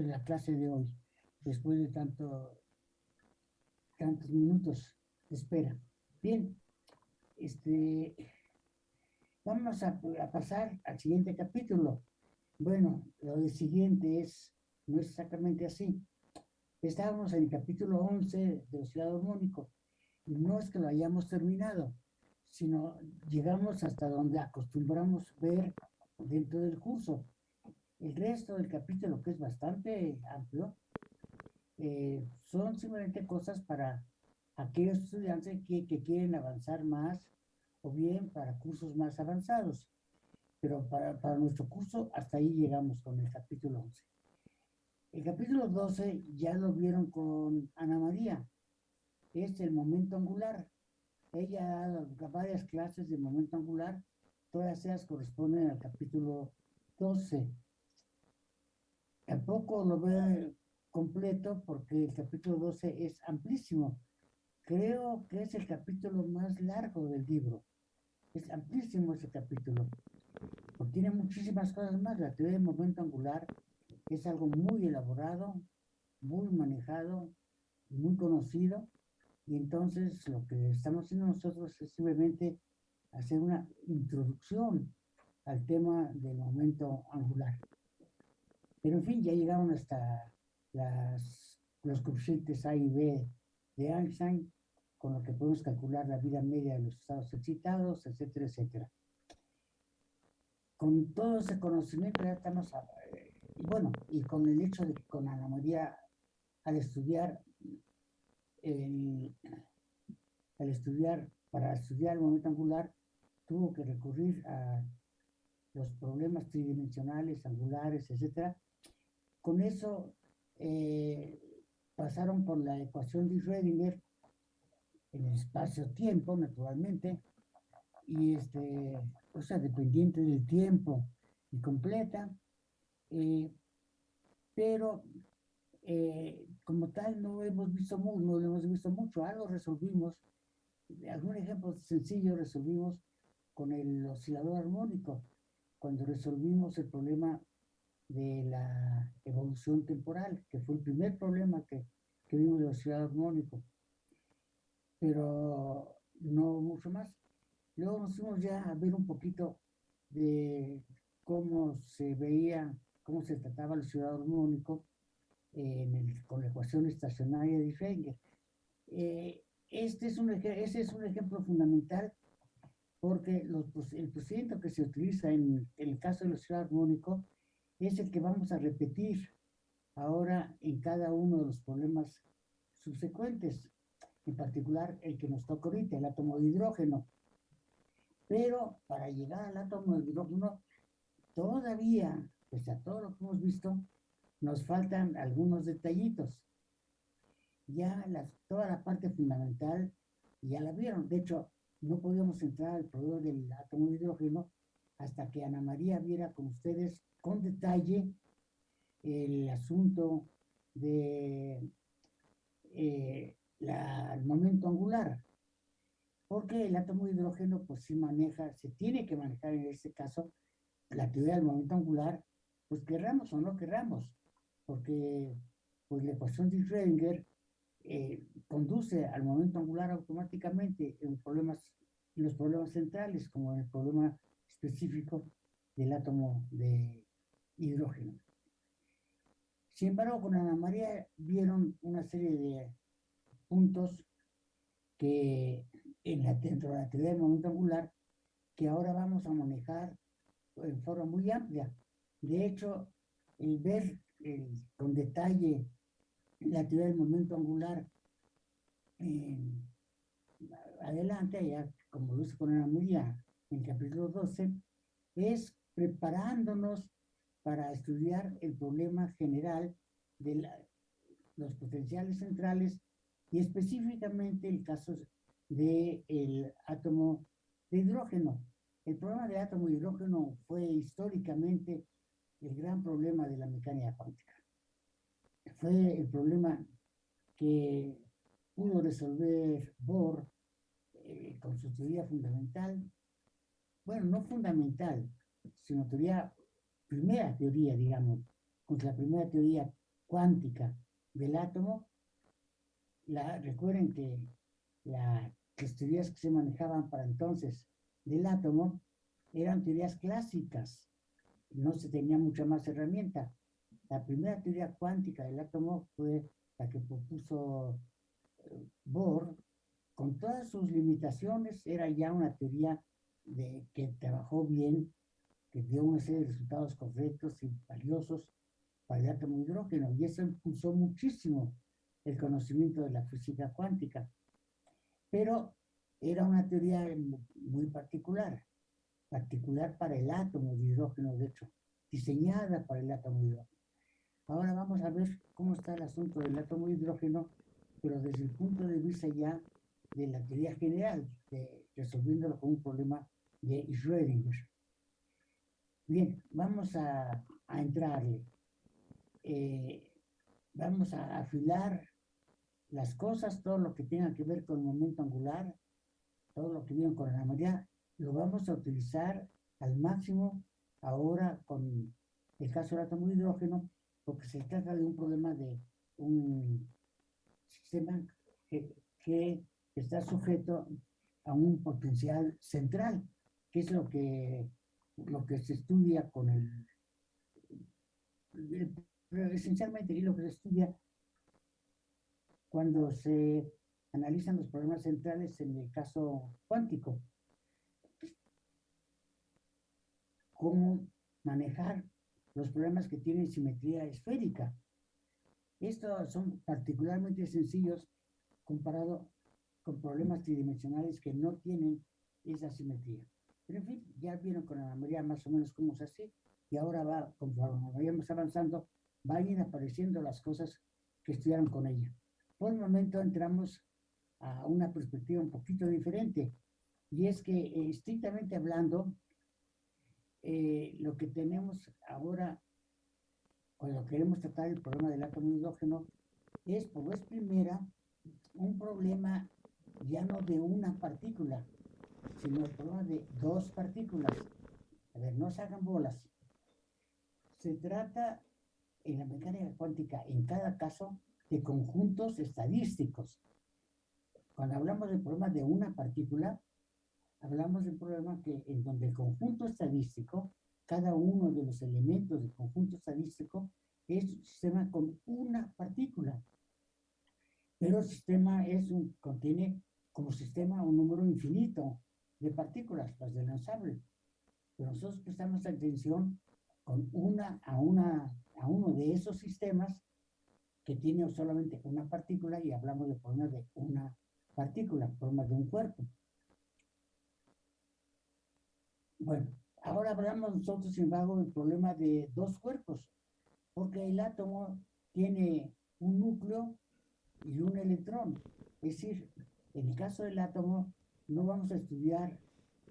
en la clase de hoy, después de tanto, tantos minutos de espera. Bien, este, vamos a, a pasar al siguiente capítulo. Bueno, lo de siguiente es, no es exactamente así. Estábamos en el capítulo 11 del Ciudad Armónico. No es que lo hayamos terminado, sino llegamos hasta donde acostumbramos ver dentro del curso. El resto del capítulo, que es bastante amplio, eh, son simplemente cosas para aquellos estudiantes que, que, quieren avanzar más o bien para cursos más avanzados. Pero para, para nuestro curso, hasta ahí llegamos con el capítulo 11. El capítulo 12 ya lo vieron con Ana María. Es el momento angular. Ella dado varias clases de momento angular, todas ellas corresponden al capítulo 12. Tampoco lo veo completo porque el capítulo 12 es amplísimo. Creo que es el capítulo más largo del libro. Es amplísimo ese capítulo. Porque tiene muchísimas cosas más. La teoría del momento angular es algo muy elaborado, muy manejado, muy conocido y entonces lo que estamos haciendo nosotros es simplemente hacer una introducción al tema del momento angular. Pero en fin, ya llegaron hasta las, los coeficientes A y B de Einstein, con lo que podemos calcular la vida media de los estados excitados, etcétera, etcétera. Con todo ese conocimiento ya estamos, eh, bueno, y con el hecho de que con Ana María, al estudiar al estudiar, para estudiar el momento angular, tuvo que recurrir a los problemas tridimensionales, angulares, etc. Con eso eh, pasaron por la ecuación de Schrödinger en el espacio-tiempo, naturalmente, y este, o sea, dependiente del tiempo y completa, eh, pero eh, como tal no hemos visto mucho, no hemos visto mucho, algo resolvimos, algún ejemplo sencillo resolvimos con el oscilador armónico, cuando resolvimos el problema de la evolución temporal, que fue el primer problema que, que vimos del oscilador armónico, pero no mucho más. Luego nos fuimos ya a ver un poquito de cómo se veía, cómo se trataba el oscilador armónico, con la ecuación estacionaria de Schrödinger. Eh, este es un, ese es un ejemplo fundamental porque los, el procedimiento que se utiliza en, el caso del oscilador armónico es el que vamos a repetir ahora en cada uno de los problemas subsecuentes, en particular el que nos toca ahorita, el átomo de hidrógeno. Pero para llegar al átomo de hidrógeno, todavía, pese a todo lo que hemos visto, nos faltan algunos detallitos. Ya toda la parte fundamental ya la vieron. De hecho, no podíamos entrar al problema del átomo de hidrógeno hasta que Ana María viera con ustedes con detalle el asunto de eh, el momento angular. Porque el átomo de hidrógeno pues sí maneja, se tiene que manejar en este caso la teoría del momento angular, pues querramos o no querramos porque pues, la ecuación de Schrödinger eh, conduce al momento angular automáticamente en, problemas, en los problemas centrales, como en el problema específico del átomo de hidrógeno. Sin embargo, con Ana María vieron una serie de puntos que en la, dentro de la teoría del momento angular que ahora vamos a manejar en forma muy amplia. De hecho, el ver con detalle la teoría del momento angular adelante, ya como lo hizo con Ana María en capítulo 12, es preparándonos para estudiar el problema general de los potenciales centrales y específicamente el caso del átomo de hidrógeno. El problema del átomo de hidrógeno fue históricamente el gran problema de la mecánica cuántica. Fue el problema que pudo resolver Bohr eh, con su teoría fundamental, bueno, no fundamental, sino teoría, primera teoría, digamos, con la primera teoría cuántica del átomo, la, recuerden que las teorías que se manejaban para entonces del átomo eran teorías clásicas, no se tenía mucha más herramienta. La primera teoría cuántica del átomo fue la que propuso eh, Bohr, con todas sus limitaciones, era ya una teoría de, que trabajó bien, que dio una serie de resultados correctos y valiosos para el átomo hidrógeno, y eso impulsó muchísimo el conocimiento de la física cuántica. Pero era una teoría muy particular, particular para el átomo de hidrógeno, de hecho, diseñada para el átomo de hidrógeno. Ahora vamos a ver cómo está el asunto del átomo de hidrógeno, pero desde el punto de vista ya de la teoría general, de, resolviéndolo como un problema de Schrödinger. Bien, vamos a, a entrarle. Eh, vamos a afilar las cosas, todo lo que tenga que ver con el momento angular, todo lo que viene con la mayoría, lo vamos a utilizar al máximo ahora con el caso del átomo de hidrógeno, porque se trata de un problema de un sistema que, que está sujeto a un potencial central, que es lo que, lo que se estudia con el, esencialmente y lo que se estudia cuando se analizan los problemas centrales en el caso cuántico. Cómo manejar los problemas que tienen simetría esférica. Estos son particularmente sencillos comparado con problemas tridimensionales que no tienen esa simetría. Pero en fin, ya vieron con la mayoría más o menos cómo es así, y ahora va, conforme vayamos avanzando, van a ir apareciendo las cosas que estudiaron con ella. Por el momento entramos a una perspectiva un poquito diferente, y es que eh, estrictamente hablando, eh, lo que tenemos ahora, cuando queremos tratar el problema del átomo hidrógeno, es por vez primera un problema ya no de una partícula, sino problema de dos partículas. A ver, no se hagan bolas. Se trata en la mecánica cuántica, en cada caso, de conjuntos estadísticos. Cuando hablamos del problema de una partícula, hablamos de un problema que, en donde el conjunto estadístico, cada uno de los elementos del conjunto estadístico, es un sistema con una partícula. Pero el sistema es un, contiene como sistema un número infinito de partículas, las del lanzable. Pero nosotros prestamos atención con una a, una a uno de esos sistemas que tiene solamente una partícula y hablamos de problemas de una partícula, problemas de un cuerpo. Bueno, ahora hablamos nosotros, sin embargo, del problema de dos cuerpos, porque el átomo tiene un núcleo y un electrón. Es decir, en el caso del átomo, no vamos a estudiar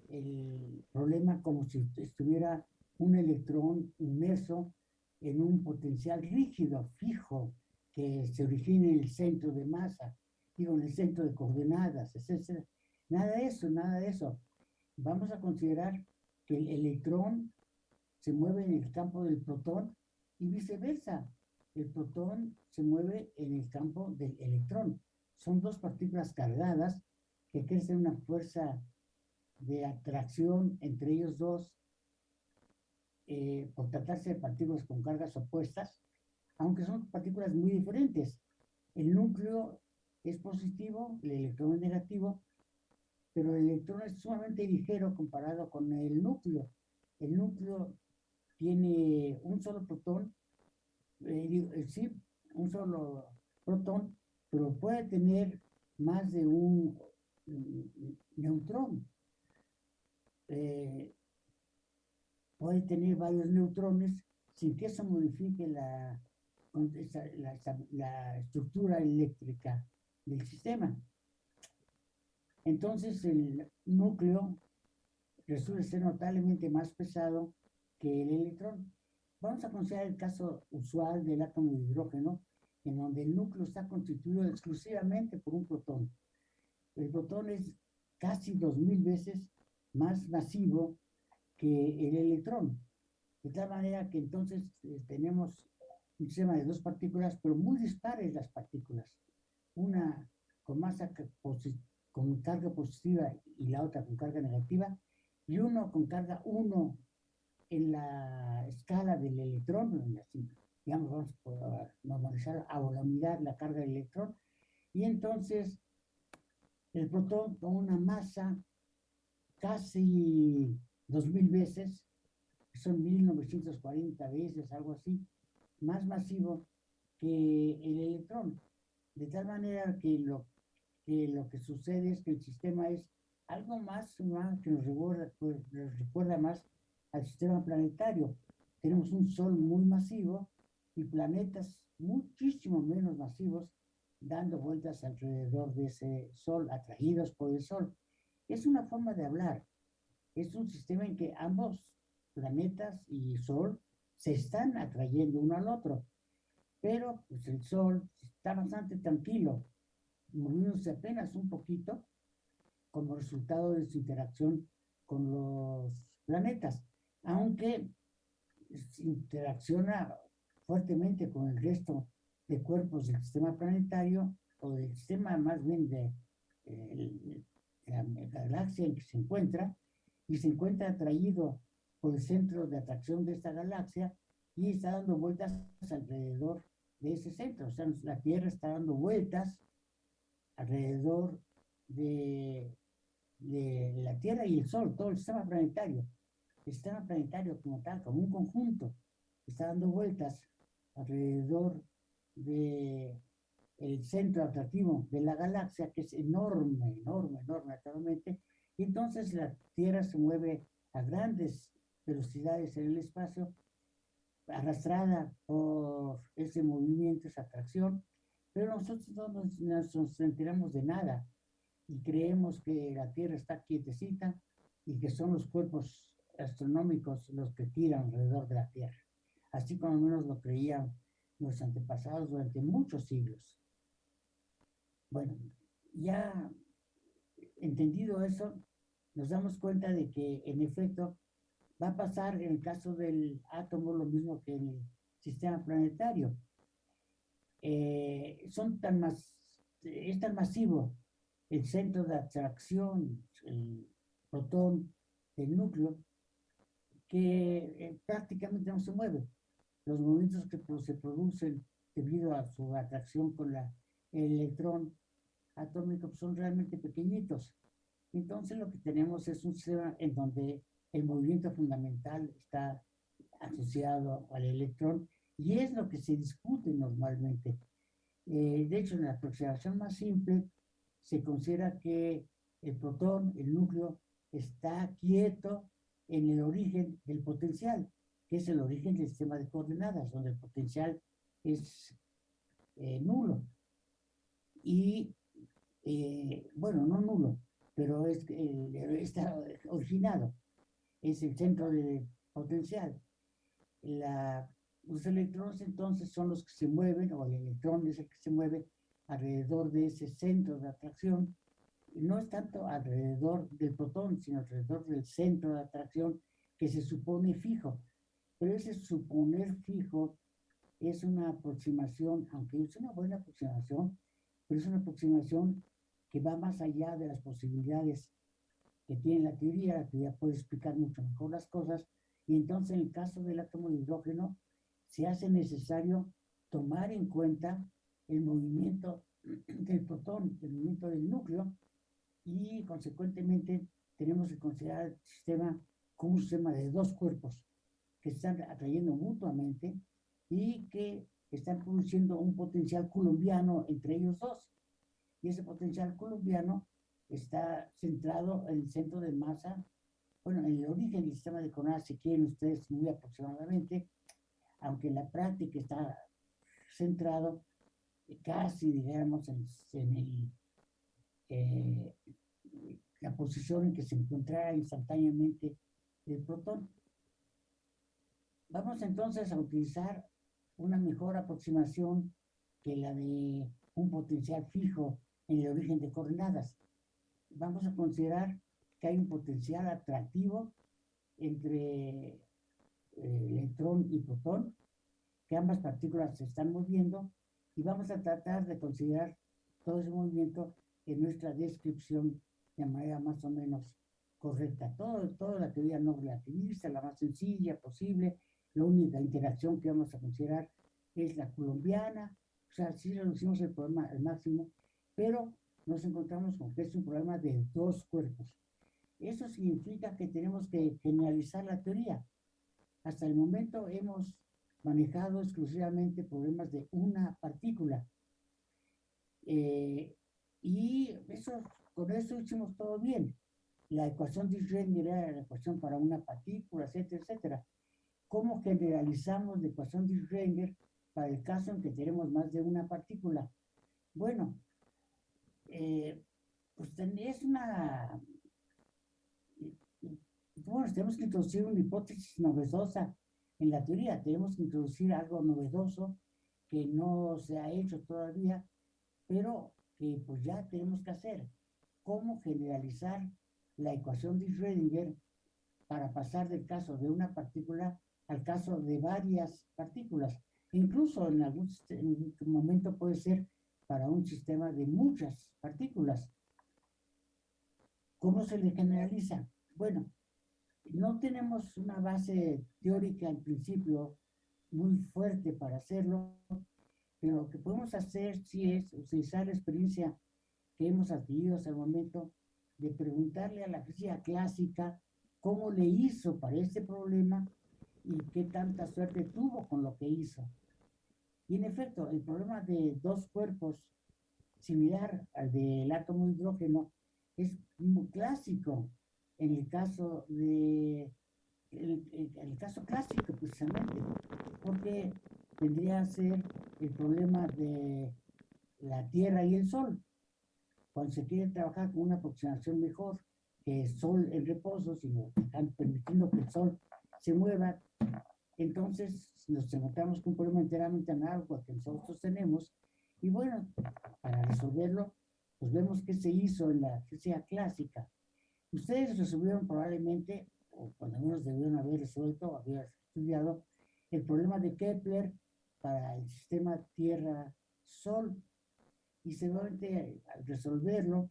el problema como si estuviera un electrón inmerso en un potencial rígido, fijo, que se origine en el centro de masa, digo, en el centro de coordenadas, etc. Nada de eso, nada de eso. Vamos a considerar que el electrón se mueve en el campo del protón y viceversa. El protón se mueve en el campo del electrón son dos partículas cargadas que crecen una fuerza de atracción entre ellos dos eh, por tratarse de partículas con cargas opuestas, aunque son partículas muy diferentes. El núcleo es positivo, el electrón es negativo, pero el electrón es sumamente ligero comparado con el núcleo. El núcleo tiene un solo protón, eh, eh, sí, un solo protón, pero puede tener más de un neutrón. Eh, puede tener varios neutrones sin que eso modifique la, la, estructura eléctrica del sistema. Entonces el núcleo resulta ser notablemente más pesado que el electrón. Vamos a considerar el caso usual del átomo de hidrógeno, en donde el núcleo está constituido exclusivamente por un protón. El protón es casi dos mil veces más masivo que el electrón. De tal manera que entonces eh, tenemos un sistema de dos partículas, pero muy dispares las partículas. Una con masa con carga positiva y la otra con carga negativa, y uno con carga 1 en la escala del electrón, digamos, vamos a normalizar a la unidad la carga del electrón, y entonces el protón con una masa casi 2000 veces, son 1940 veces, algo así, más masivo que el electrón. De tal manera que lo que, lo que sucede es que el sistema es algo más, que nos recuerda, pues, nos recuerda más al sistema planetario. Tenemos un sol muy masivo y planetas muchísimo menos masivos dando vueltas alrededor de ese sol, atraídos por el sol. Es una forma de hablar. Es un sistema en que ambos planetas y sol se están atrayendo uno al otro. Pero pues el sol está bastante tranquilo, moviéndose apenas un poquito como resultado de su interacción con los planetas, aunque interacciona fuertemente con el resto de cuerpos del sistema planetario o del sistema más bien de, eh, la galaxia en que se encuentra y se encuentra atraído por el centro de atracción de esta galaxia y está dando vueltas alrededor de ese centro. O sea, la Tierra está dando vueltas alrededor de, de la Tierra y el Sol, todo el sistema planetario. El sistema planetario como tal, como un conjunto, está dando vueltas alrededor de el centro atractivo de la galaxia, que es enorme, enorme, enorme actualmente, y entonces la Tierra se mueve a grandes velocidades en el espacio, arrastrada por ese movimiento, esa atracción, pero nosotros no nos, nos enteramos de nada y creemos que la Tierra está quietecita y que son los cuerpos astronómicos los que tiran alrededor de la Tierra. Así como menos lo creían los antepasados durante muchos siglos. Bueno, ya entendido eso, nos damos cuenta de que en efecto va a pasar en el caso del átomo lo mismo que en el sistema planetario. Eh, son tan más, es tan masivo el centro de atracción, el protón, el núcleo, que eh, prácticamente no se mueve los movimientos que se producen debido a su atracción con la, el electrón atómico son realmente pequeñitos. Entonces lo que tenemos es un sistema en donde el movimiento fundamental está asociado al electrón y es lo que se discute normalmente. Eh, de hecho, en la aproximación más simple se considera que el protón, el núcleo, está quieto en el origen del potencial que es el origen del sistema de coordenadas, donde el potencial es eh, nulo. Y, eh, bueno, no nulo, pero es, eh, está originado, es el centro de potencial. los electrones entonces son los que se mueven, o el electrón es el que se mueve alrededor de ese centro de atracción, no es tanto alrededor del protón, sino alrededor del centro de atracción que se supone fijo. Pero ese suponer fijo es una aproximación, aunque es una buena aproximación, pero es una aproximación que va más allá de las posibilidades que tiene la teoría. La teoría puede explicar mucho mejor las cosas. Y entonces en el caso del átomo de hidrógeno se hace necesario tomar en cuenta el movimiento del protón, el movimiento del núcleo, y consecuentemente tenemos que considerar el sistema como un sistema de dos cuerpos que están atrayendo mutuamente y que están produciendo un potencial colombiano entre ellos dos. Y ese potencial colombiano está centrado en el centro de masa, bueno, en el origen del sistema de coordenadas, si quieren ustedes muy aproximadamente, aunque en la práctica está centrado casi, digamos, en, el, eh, la posición en que se encontrará instantáneamente el protón. Vamos entonces a utilizar una mejor aproximación que la de un potencial fijo en el origen de coordenadas. Vamos a considerar que hay un potencial atractivo entre eh, electrón y protón que ambas partículas se están moviendo y vamos a tratar de considerar todo ese movimiento en nuestra descripción de manera más o menos correcta. Todo, toda la teoría no relativista, la más sencilla posible, la única interacción que vamos a considerar es la colombiana, o sea, sí reducimos el problema al máximo, pero nos encontramos con que es un problema de dos cuerpos. Eso significa que tenemos que generalizar la teoría. Hasta el momento hemos manejado exclusivamente problemas de una partícula. Eh, y eso, con eso hicimos todo bien. La ecuación de Schrödinger era la ecuación para una partícula, etcétera, etcétera. ¿Cómo generalizamos la ecuación de Schrödinger para el caso en que tenemos más de una partícula? Bueno, eh, pues es una... Bueno, tenemos que introducir una hipótesis novedosa en la teoría, tenemos que introducir algo novedoso que no se ha hecho todavía, pero que pues ya tenemos que hacer. ¿Cómo generalizar la ecuación de Schrödinger para pasar del caso de una partícula al caso de varias partículas? Incluso en algún momento puede ser para un sistema de muchas partículas. ¿Cómo se le generaliza? Bueno, no tenemos una base teórica al principio muy fuerte para hacerlo, pero lo que podemos hacer sí es utilizar la experiencia que hemos adquirido hasta el momento de preguntarle a la física clásica cómo le hizo para este problema y qué tanta suerte tuvo con lo que hizo. Y en efecto, el problema de dos cuerpos similar al del átomo de hidrógeno es muy clásico en el caso de el, el, caso clásico precisamente porque tendría a ser el problema de la Tierra y el Sol cuando se quiere trabajar con una aproximación mejor que Sol en reposo sino permitiendo que el Sol se mueva entonces nos encontramos con un problema enteramente análogo que nosotros tenemos. Y bueno, para resolverlo, pues vemos qué se hizo en la física clásica. Ustedes resolvieron probablemente, o cuando menos debieron haber resuelto, haber estudiado, el problema de Kepler para el sistema Tierra-Sol. Y seguramente al resolverlo,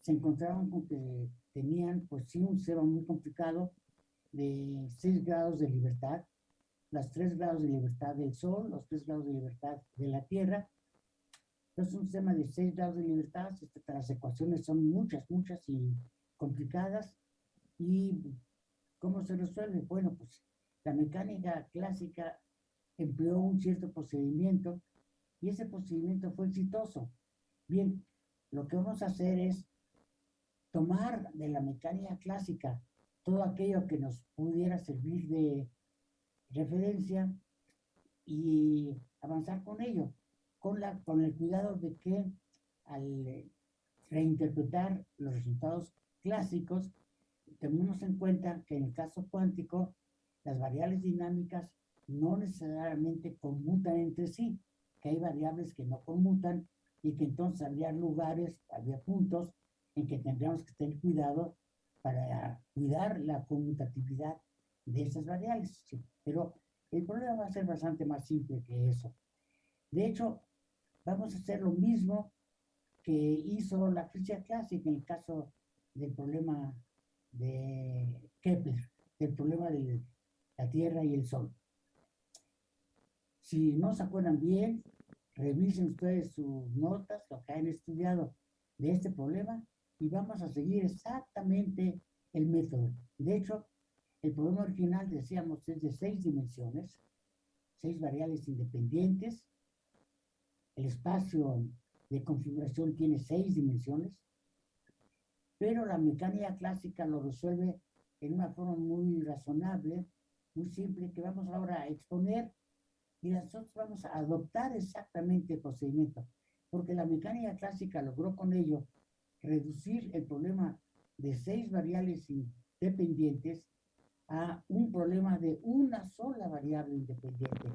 se encontraron con que tenían, pues sí, un sistema muy complicado de 6 grados de libertad, los tres grados de libertad del Sol, los tres grados de libertad de la Tierra. Entonces, un sistema de seis grados de libertad, este, las ecuaciones son muchas, muchas y complicadas. ¿Y cómo se resuelve? Bueno, pues la mecánica clásica empleó un cierto procedimiento y ese procedimiento fue exitoso. Bien, lo que vamos a hacer es tomar de la mecánica clásica todo aquello que nos pudiera servir de referencia y avanzar con ello, con, la, con el cuidado de que al reinterpretar los resultados clásicos, tenemos en cuenta que en el caso cuántico, las variables dinámicas no necesariamente conmutan entre sí, que hay variables que no conmutan y que entonces habría lugares, habría puntos en que tendríamos que tener cuidado para cuidar la conmutatividad de esas variables. Pero el problema va a ser bastante más simple que eso. De hecho, vamos a hacer lo mismo que hizo la física clásica en el caso del problema de Kepler, del problema de la Tierra y el Sol. Si no se acuerdan bien, revisen ustedes sus notas, lo que han estudiado de este problema, y vamos a seguir exactamente el método. De hecho, el problema original, decíamos, es de seis dimensiones, seis variables independientes. El espacio de configuración tiene seis dimensiones, pero la mecánica clásica lo resuelve en una forma muy razonable, muy simple, que vamos ahora a exponer y nosotros vamos a adoptar exactamente el procedimiento, porque la mecánica clásica logró con ello reducir el problema de seis variables independientes a un problema de una sola variable independiente,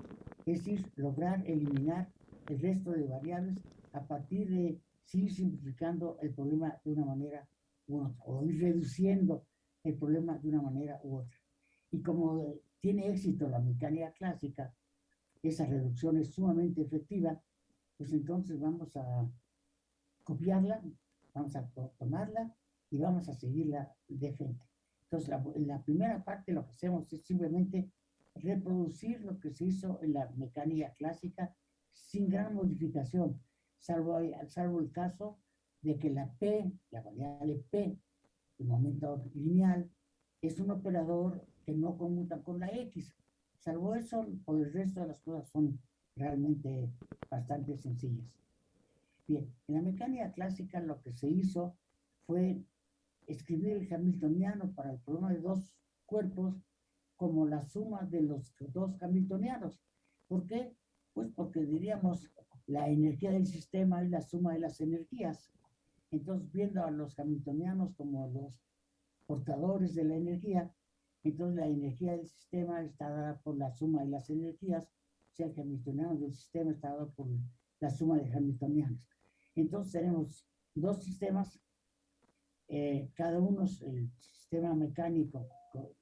es decir, lograr eliminar el resto de variables a partir de seguir simplificando el problema de una manera u otra, o ir reduciendo el problema de una manera u otra. Y como tiene éxito la mecánica clásica, esa reducción es sumamente efectiva, pues entonces vamos a copiarla, vamos a tomarla y vamos a seguirla de frente. Entonces, la, la primera parte lo que hacemos es simplemente reproducir lo que se hizo en la mecánica clásica sin gran modificación, salvo, salvo el caso de que la P, la variable P, el momento lineal, es un operador que no conmuta con la X. Salvo eso, por el resto de las cosas son realmente bastante sencillas. Bien, en la mecánica clásica lo que se hizo fue escribir el hamiltoniano para el problema de dos cuerpos como la suma de los dos hamiltonianos. ¿Por qué? Pues porque diríamos la energía del sistema es la suma de las energías. Entonces, viendo a los hamiltonianos como los portadores de la energía, entonces la energía del sistema está dada por la suma de las energías, o sea, el hamiltoniano del sistema está dado por la suma de hamiltonianos. Entonces tenemos dos sistemas, eh, cada uno es el sistema mecánico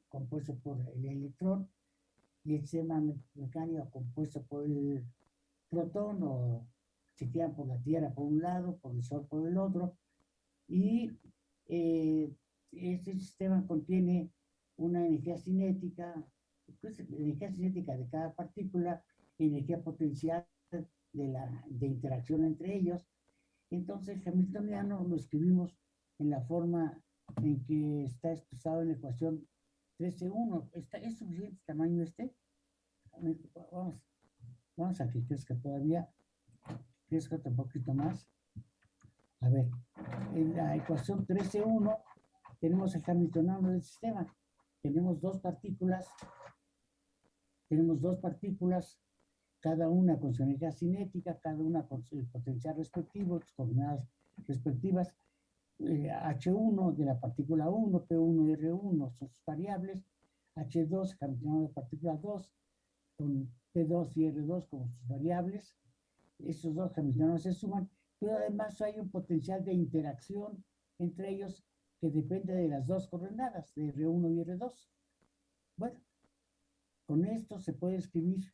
compuesto por el electrón y el sistema mecánico compuesto por el protón o se quedan por la Tierra por un lado, por el Sol por el otro, y eh, este sistema contiene una energía cinética, pues, energía cinética de cada partícula, energía potencial de, la, de interacción entre ellos. Entonces, Hamiltoniano lo escribimos en la forma en que está expresado en la ecuación 13.1. ¿Es suficiente tamaño este? Vamos, vamos a que crezca todavía, crezca un poquito más. A ver, en la ecuación 13.1 tenemos el hamiltoniano del sistema. Tenemos dos partículas, tenemos dos partículas, cada una con su energía cinética, cada una con su potencial respectivo, sus coordenadas respectivas. H1 eh, de la partícula 1, P1 y R1 son sus variables, H2, hamiltoniano de partícula 2, con P2 y R2 como sus variables. Estos dos hamiltonianos se suman pero además hay un potencial de interacción entre ellos que depende de las dos coordenadas, de R1 y R2. Bueno, con esto se puede escribir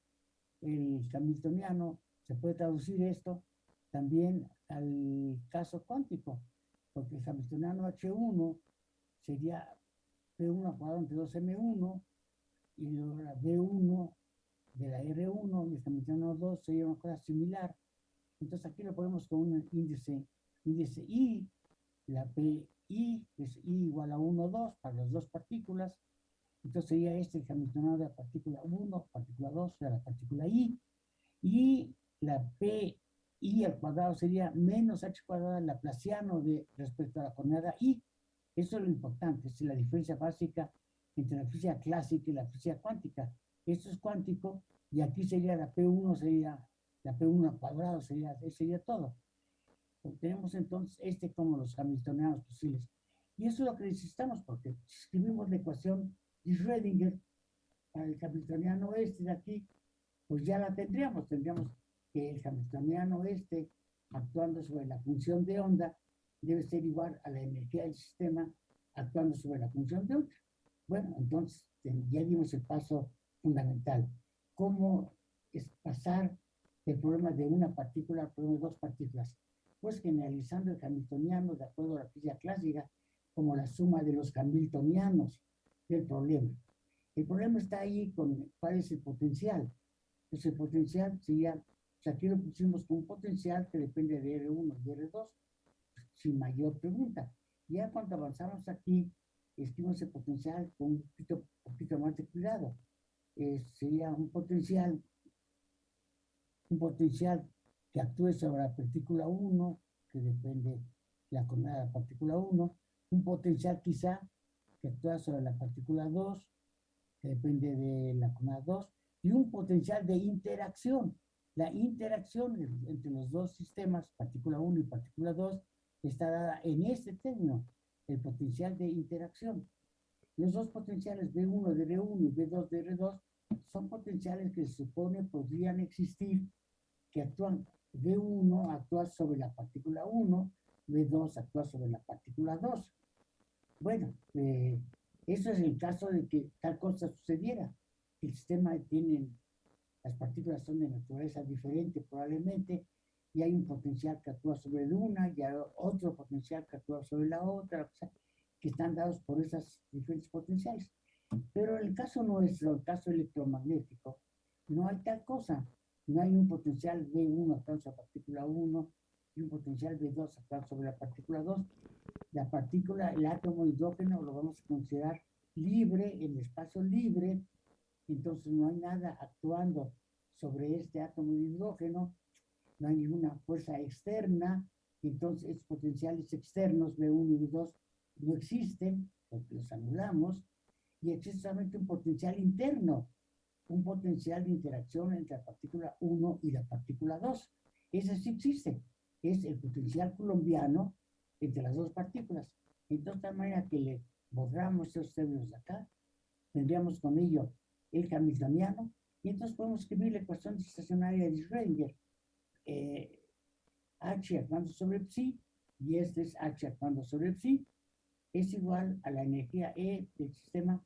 el hamiltoniano, se puede traducir esto también al caso cuántico, porque el hamiltoniano H1 sería P1 cuadrado entre 2M1 y la B1 de la R1 y el hamiltoniano 2 sería una cosa similar entonces aquí lo ponemos con un índice, índice I, la PI es I igual a 1, 2 para las dos partículas. Entonces sería este el hamiltoniano de la partícula 1, partícula 2 de la partícula I. Y la PI al cuadrado sería menos H cuadrado laplaciano de, respecto a la coordenada I. Eso es lo importante, es la diferencia básica entre la física clásica y la física cuántica. Esto es cuántico y aquí sería la P1 sería la P1 cuadrado sería, sería todo. tenemos entonces este como los hamiltonianos posibles. Y eso es lo que necesitamos, porque si escribimos la ecuación de Schrödinger para el hamiltoniano este de aquí, pues ya la tendríamos. Tendríamos que el hamiltoniano este, actuando sobre la función de onda, debe ser igual a la energía del sistema actuando sobre la función de onda. Bueno, entonces ya dimos el paso fundamental. ¿Cómo es pasar el problema de una partícula al problema de dos partículas, pues generalizando el hamiltoniano de acuerdo a la física clásica como la suma de los hamiltonianos del problema. El problema está ahí con cuál es el potencial. Pues el potencial sería, aquí lo pusimos con un potencial que depende de R1 y R2, sin mayor pregunta. Ya cuando avanzamos aquí, escribimos el potencial con un poquito, poquito más de cuidado. Eh, sería un potencial un potencial que actúe sobre la partícula 1, que depende de la coordenada de la partícula 1, un potencial quizá que actúa sobre la partícula 2, que depende de la coordenada 2, y un potencial de interacción. La interacción entre los dos sistemas, partícula 1 y partícula 2, está dada en este término, el potencial de interacción. Los dos potenciales B1 de R1 y B2 de R2 son potenciales que se supone podrían existir que actúan, B1 actúa sobre la partícula 1, B2 actúa sobre la partícula 2. Bueno, eh, eso es el caso de que tal cosa sucediera. El sistema tiene las partículas son de naturaleza diferente probablemente, y hay un potencial que actúa sobre una, y hay otro potencial que actúa sobre la otra, que están dados por esas diferentes potenciales. Pero en el caso nuestro, el caso electromagnético, no hay tal cosa. No hay un potencial B1 actuando sobre la partícula 1 y un potencial B2 actuando sobre la partícula 2. La partícula, el átomo hidrógeno, lo vamos a considerar libre, en espacio libre, entonces no hay nada actuando sobre este átomo de hidrógeno, no hay ninguna fuerza externa, entonces estos potenciales externos B1 y B2 no existen, porque los anulamos, y existe solamente un potencial interno, un potencial de interacción entre la partícula 1 y la partícula 2. Ese sí existe, es el potencial colombiano entre las dos partículas. Entonces, de tal manera que le borramos esos términos de acá, tendríamos con ello el hamiltoniano, y entonces podemos escribir la ecuación estacionaria de Schrödinger. Eh, H actuando sobre psi, y este es H actuando sobre psi, es igual a la energía E del sistema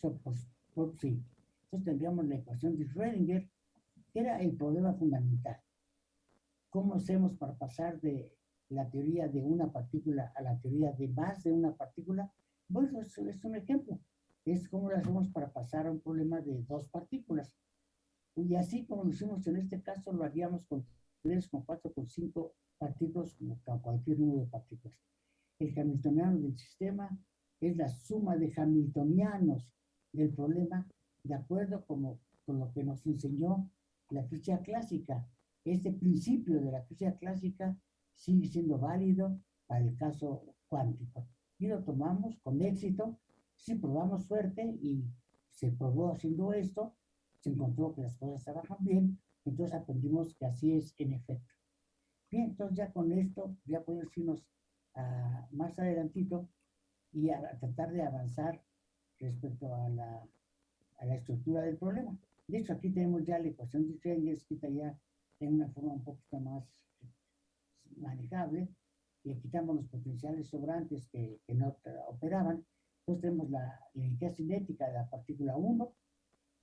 por psi. Entonces tendríamos la ecuación de Schrödinger, que era el problema fundamental. ¿Cómo hacemos para pasar de la teoría de una partícula a la teoría de más de una partícula? Bueno, eso es un ejemplo. Es cómo lo hacemos para pasar a un problema de dos partículas. Y así como lo hicimos en este caso, lo haríamos con 3, con 4, con 5 partículas, como cualquier número de partículas. El hamiltoniano del sistema es la suma de hamiltonianos del problema de acuerdo como, con lo que nos enseñó la física clásica. Este principio de la física clásica sigue siendo válido para el caso cuántico. Y lo tomamos con éxito, si probamos suerte y se probó haciendo esto, se encontró que las cosas trabajan bien, entonces aprendimos que así es en efecto. Bien, entonces ya con esto ya podemos irnos a, más adelantito y a tratar de avanzar respecto a la a la estructura del problema. De hecho, aquí tenemos ya la ecuación de Schrödinger escrita ya en una forma un poquito más manejable. Le quitamos los potenciales sobrantes que, que no operaban. Entonces tenemos la, energía cinética de la partícula 1,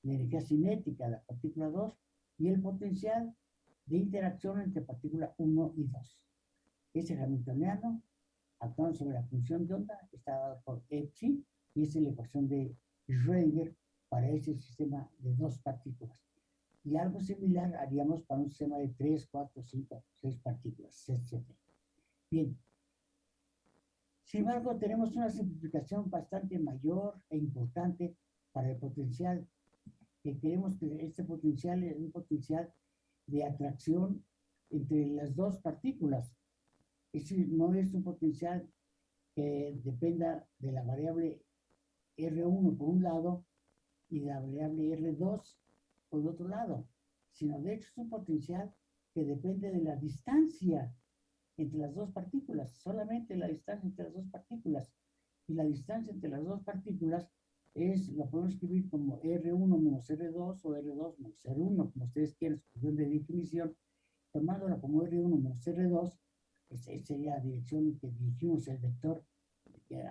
la energía cinética de la partícula 2 y el potencial de interacción entre partícula 1 y 2. Ese hamiltoniano, actuando sobre la función de onda, está dado por Epsi y es la ecuación de Schrödinger para ese sistema de dos partículas. Y algo similar haríamos para un sistema de tres, cuatro, cinco, seis partículas, etc. Bien. Sin embargo, tenemos una simplificación bastante mayor e importante para el potencial, que queremos que este potencial es un potencial de atracción entre las dos partículas. Es decir, no es un potencial que dependa de la variable R1 por un lado y la variable R2 por otro lado, sino de hecho es un potencial que depende de la distancia entre las dos partículas, solamente la distancia entre las dos partículas. Y la distancia entre las dos partículas es, lo podemos escribir como R1 menos R2 o R2 menos R1, como ustedes quieran, su de definición, tomándola como R1 menos R2, esa sería la dirección que dirigimos el vector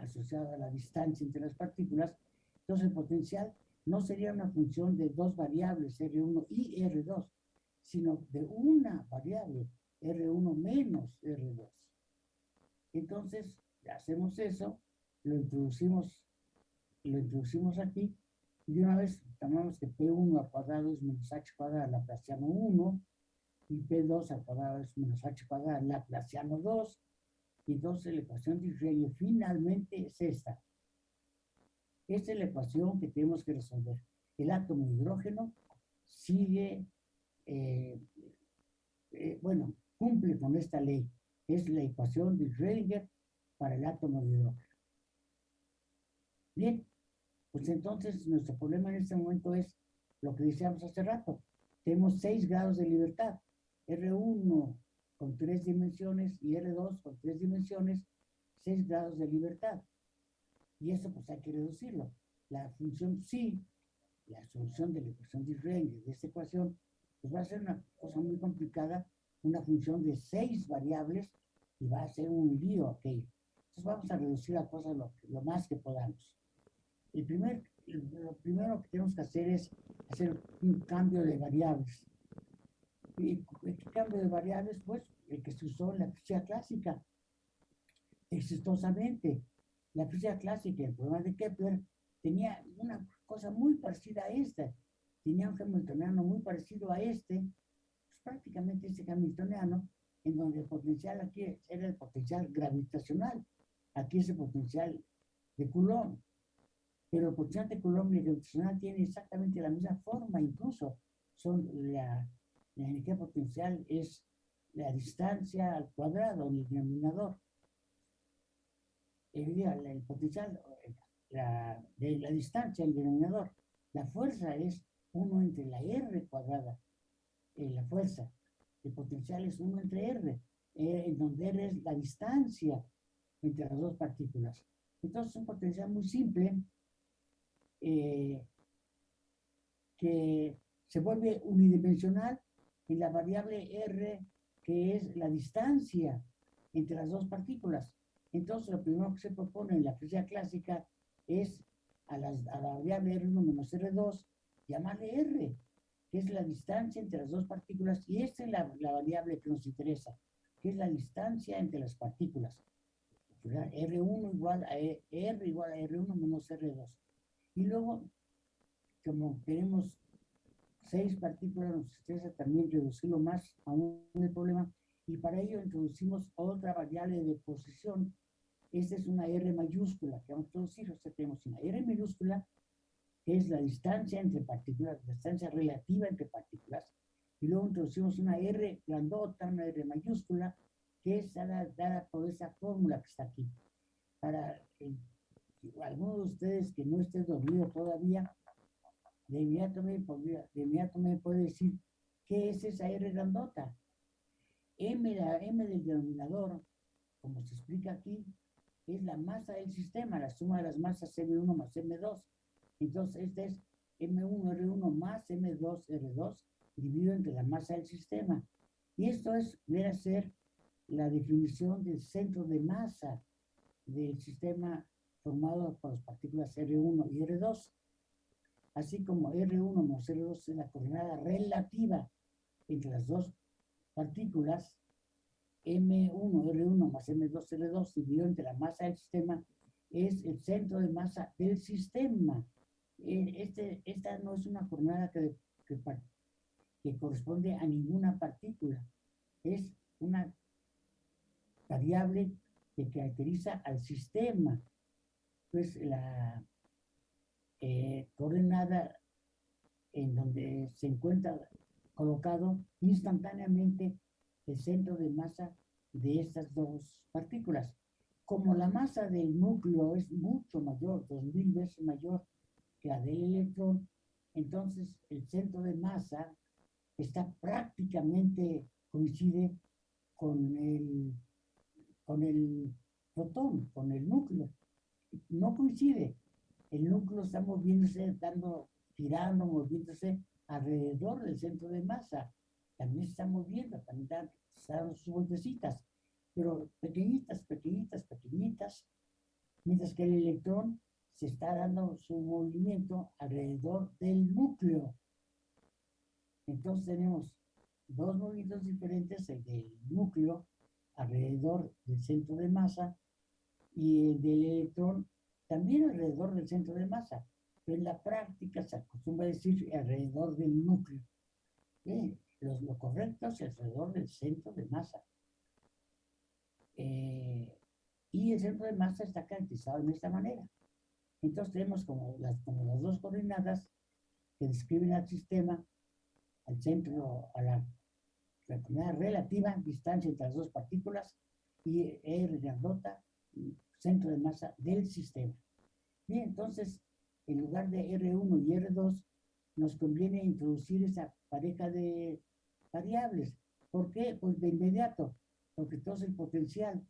asociado a la distancia entre las partículas. Entonces el potencial no sería una función de dos variables, R1 y R2, sino de una variable, R1 menos R2. Entonces, hacemos eso, lo introducimos, lo introducimos aquí, y una vez tomamos que P1 al cuadrado es menos H cuadrado Laplaciano 1, y P2 al cuadrado es menos H cuadrado Laplaciano 2, y entonces la ecuación de Schrödinger finalmente es esta. Esta es la ecuación que tenemos que resolver. El átomo de hidrógeno sigue, eh, eh, bueno, cumple con esta ley. Es la ecuación de Schrödinger para el átomo de hidrógeno. Bien, pues entonces nuestro problema en este momento es lo que decíamos hace rato. Tenemos seis grados de libertad. R1 con tres dimensiones y R2 con tres dimensiones, seis grados de libertad. Y eso pues hay que reducirlo. La función sí, la solución de la ecuación de Schrödinger de esta ecuación, pues va a ser una cosa muy complicada, una función de seis variables y va a ser un lío aquello. Entonces vamos a reducir la cosa lo, lo más que podamos. El primer lo primero que tenemos que hacer es hacer un cambio de variables. ¿Y qué cambio de variables? Pues el que se usó en la física clásica, exitosamente. La física clásica, el problema de Kepler, tenía una cosa muy parecida a esta. Tenía un hamiltoniano muy parecido a este, pues prácticamente este hamiltoniano, en donde el potencial aquí era el potencial gravitacional. Aquí es el potencial de Coulomb. Pero el potencial de Coulomb y el gravitacional tiene exactamente la misma forma, incluso son la, la energía potencial es la distancia al cuadrado, el denominador. El, el potencial la, de la distancia, el denominador. La fuerza es 1 entre la R cuadrada, eh, la fuerza. El potencial es 1 entre R, eh, en donde R es la distancia entre las dos partículas. Entonces, un potencial muy simple eh, que se vuelve unidimensional en la variable R, que es la distancia entre las dos partículas. Entonces, lo primero que se propone en la física clásica es a, la variable R1 menos R2 llamarle R, que es la distancia entre las dos partículas, y esta es la, variable que nos interesa, que es la distancia entre las partículas. R1 igual a e, R igual a R1 menos R2. Y luego, como tenemos seis partículas, nos interesa también reducirlo más aún el problema, y para ello introducimos otra variable de posición esta es una R mayúscula que vamos a introducir. O sea, tenemos una R mayúscula, que es la distancia entre partículas, la distancia relativa entre partículas. Y luego introducimos una R grandota, una R mayúscula, que es dada, por esa fórmula que está aquí. Para eh, algunos de ustedes que no estén dormido todavía, de inmediato, me de inmediato me puede decir, ¿qué es esa R grandota? M, la M del denominador, como se explica aquí, es la masa del sistema, la suma de las masas M1 más M2. Entonces, este es M1R1 más M2R2 dividido entre la masa del sistema. Y esto es, viene ser la definición del centro de masa del sistema formado por las partículas R1 y R2. Así como R1 más R2 es la coordenada relativa entre las dos partículas, M1, R1 más M2, R2 dividido entre la masa del sistema es el centro de masa del sistema. Eh, este, esta no es una jornada que, que, corresponde a ninguna partícula. Es una variable que caracteriza al sistema. Pues la eh, coordenada en donde se encuentra colocado instantáneamente el centro de masa de estas dos partículas. Como la masa del núcleo es mucho mayor, dos mil veces mayor que la del electrón, entonces el centro de masa está prácticamente coincide con el, con el protón, con el núcleo. No coincide. El núcleo está moviéndose, dando, girando, moviéndose alrededor del centro de masa también está moviendo, también están, dando sus vueltecitas, pero pequeñitas, pequeñitas, pequeñitas, mientras que el electrón se está dando su movimiento alrededor del núcleo. Entonces tenemos dos movimientos diferentes, el del núcleo alrededor del centro de masa y el del electrón también alrededor del centro de masa, pero en la práctica se acostumbra a decir alrededor del núcleo lo correcto es alrededor del centro de masa. Eh, y el centro de masa está caracterizado de esta manera. Entonces tenemos como las, como las dos coordenadas que describen al sistema, al centro, a la, coordenada relativa, distancia entre las dos partículas, y R grandota, centro de masa del sistema. Bien, entonces, en lugar de R1 y R2, nos conviene introducir esa pareja de variables. ¿Por qué? Pues de inmediato, porque entonces el potencial,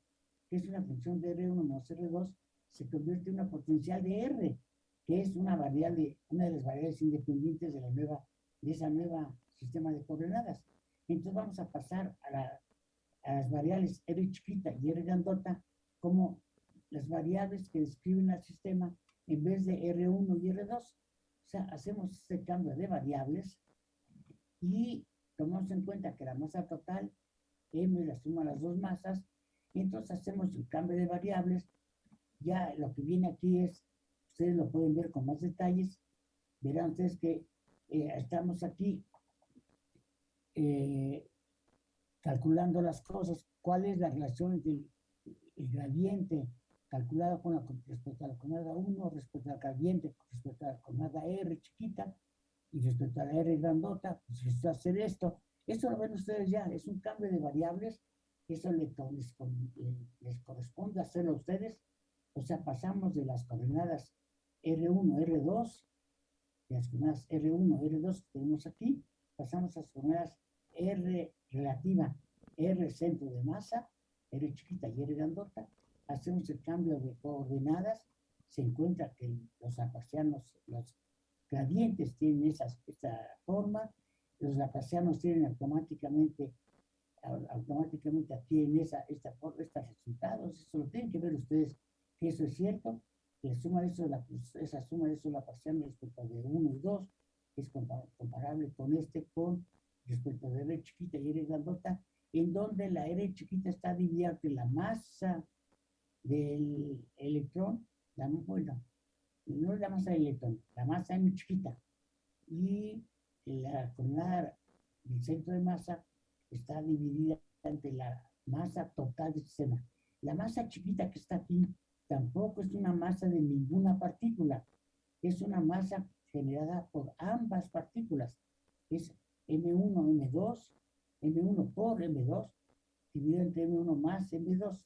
que es una función de R1 más R2, se convierte en una potencial de R, que es una variable, una de las variables independientes de la nueva, de esa nueva sistema de coordenadas. Entonces vamos a pasar a, la, a las variables R chiquita y R grandota como las variables que describen al sistema en vez de R1 y R2. O sea, hacemos este cambio de variables y tomamos en cuenta que la masa total, M la suma las dos masas, y entonces hacemos el cambio de variables. Ya lo que viene aquí es, ustedes lo pueden ver con más detalles, verán ustedes que eh, estamos aquí eh, calculando las cosas, cuál es la relación entre el, gradiente calculado con la, respecto a la conada 1, respecto al gradiente, respecto a la conada R chiquita, y respecto a la R grandota, pues hacer esto. Esto lo ven ustedes ya, es un cambio de variables, eso les, les, corresponde hacerlo a ustedes. O sea, pasamos de las coordenadas R1, R2, de las coordenadas R1, R2 que tenemos aquí, pasamos a las coordenadas R relativa, R centro de masa, R chiquita y R grandota, hacemos el cambio de coordenadas, se encuentra que los aparcianos, los gradientes tienen esa, esta forma, los laplacianos tienen automáticamente automáticamente adquieren esa, esta, estos resultados, eso lo tienen que ver ustedes, que eso es cierto, la suma de eso, la, esa suma de eso la parcial respecto de 1 y 2 es comparable con este, con respecto de R chiquita y R grandota, en donde la R chiquita está dividida entre la masa del electrón, la, bueno, no es la masa del electrón, la masa M chiquita, y la coordenada del centro de masa está dividida entre la masa total del sistema. La masa chiquita que está aquí tampoco es una masa de ninguna partícula, es una masa generada por ambas partículas. Es M1, M2, M1 por M2, dividido entre M1 más M2.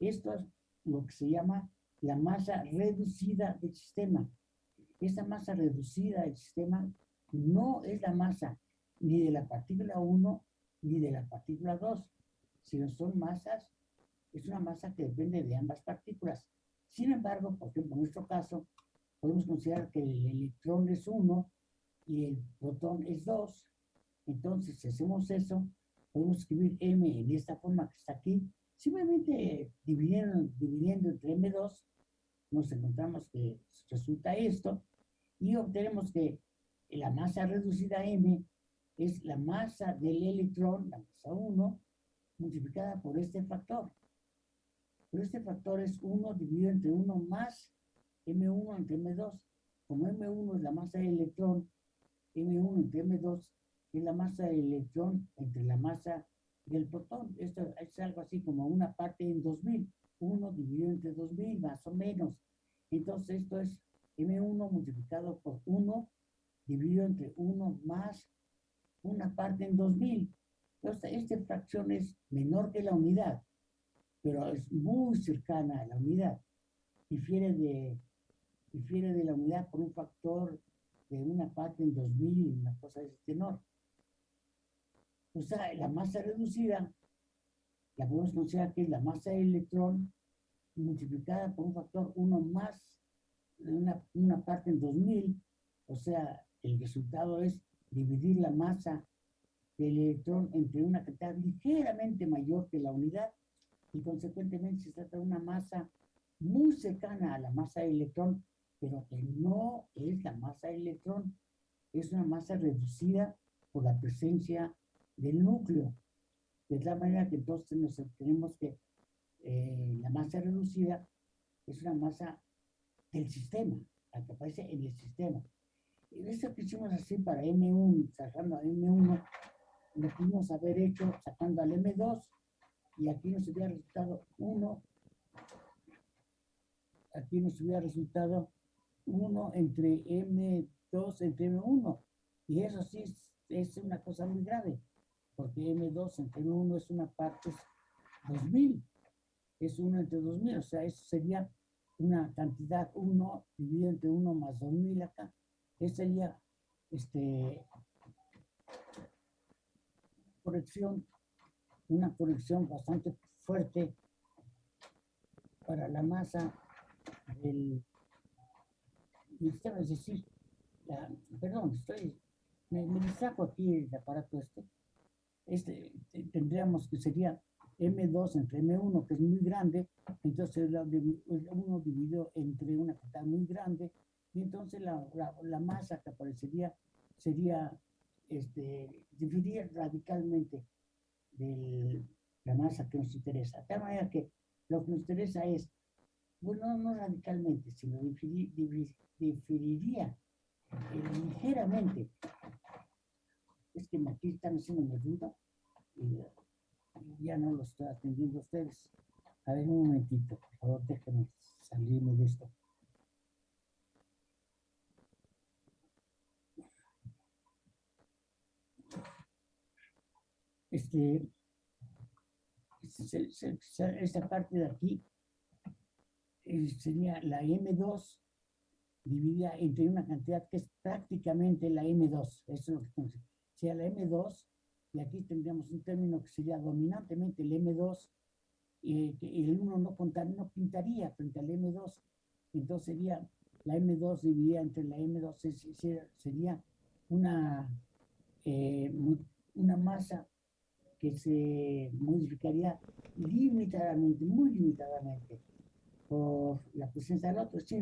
Esto es lo que se llama la masa reducida del sistema. Esa masa reducida del sistema no es la masa ni de la partícula 1 ni de la partícula 2, sino son masas, es una masa que depende de ambas partículas. Sin embargo, por ejemplo, en nuestro caso, podemos considerar que el electrón es 1 y el protón es 2. Entonces, si hacemos eso, podemos escribir M en esta forma que está aquí, simplemente dividiendo, dividiendo entre M2, nos encontramos que resulta esto, y obtenemos que la masa reducida M es la masa del electrón, la masa 1, multiplicada por este factor. Pero este factor es 1 dividido entre 1 más M1 entre M2. Como M1 es la masa del electrón, M1 entre M2 es la masa del electrón entre la masa del protón. Esto es algo así como una parte en 2000. 1 dividido entre 2000, más o menos. Entonces esto es M1 multiplicado por 1 dividido entre 1 más una parte en 2000. Entonces, esta fracción es menor que la unidad, pero es muy cercana a la unidad. Difiere de, difiere de la unidad por un factor de una parte en 2000, una cosa de ese tenor. Sea, la masa reducida la podemos considerar que es la masa del electrón multiplicada por un factor 1 más una, una parte en 2000, o sea, el resultado es dividir la masa del electrón entre una cantidad ligeramente mayor que la unidad y consecuentemente se trata de una masa muy cercana a la masa del electrón, pero que no es la masa del electrón, es una masa reducida por la presencia del núcleo. De tal manera que entonces nos tenemos que eh, la masa reducida es una masa del sistema, la que aparece en el sistema. Y esto que hicimos así para M1, sacando a M1, lo pudimos haber hecho sacando al M2, y aquí nos hubiera resultado 1, aquí nos hubiera resultado 1 entre M2 entre M1, y eso sí es, es una cosa muy grave, porque M2 entre M1 es una parte 2000, es 1 entre 2000, o sea, eso sería una cantidad 1 dividido entre 1 más 2000 acá. Esa sería este, corrección, una corrección bastante fuerte para la masa del sistema, es decir, perdón, estoy, me, me distrajo aquí el aparato este, este tendríamos que sería M2 entre M1, que es muy grande, entonces uno dividido entre una cantidad muy grande, y entonces la, la, masa que aparecería sería, este, diferiría radicalmente de la masa que nos interesa. De tal manera que lo que nos interesa es, bueno, no radicalmente, sino diferiría eh, ligeramente. Es que aquí están haciendo una duda y ya no lo estoy atendiendo a ustedes. A ver, un momentito, por favor, déjenme salirme de esto. Este, esta parte de aquí eh, sería la M2 dividida entre una cantidad que es prácticamente la M2. Eso es lo que. Sea la M2 y aquí tendríamos un término que sería dominantemente el M2, eh, que el 1 no, no pintaría frente al M2, entonces sería la M2 dividida entre la M2, sería una, eh, una masa que se modificaría limitadamente, muy limitadamente, por la presencia del otro. Es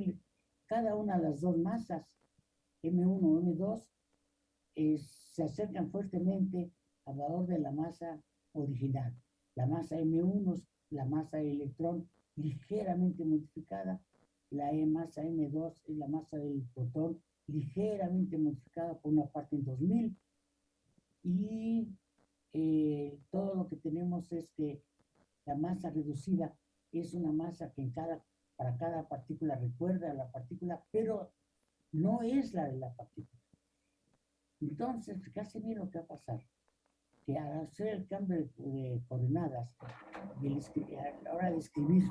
cada una de las dos masas, M1 o M2, se acercan fuertemente al valor de la masa original. La masa M1 es la masa del electrón ligeramente modificada, la e masa M2 es la masa del protón ligeramente modificada por una parte en 2000 y eh, todo lo que tenemos es que la masa reducida es una masa que en cada, para cada partícula recuerda a la partícula, pero no es la de la partícula. Entonces, fíjate bien lo que va a pasar que al hacer el cambio de, coordenadas a la hora de escribir,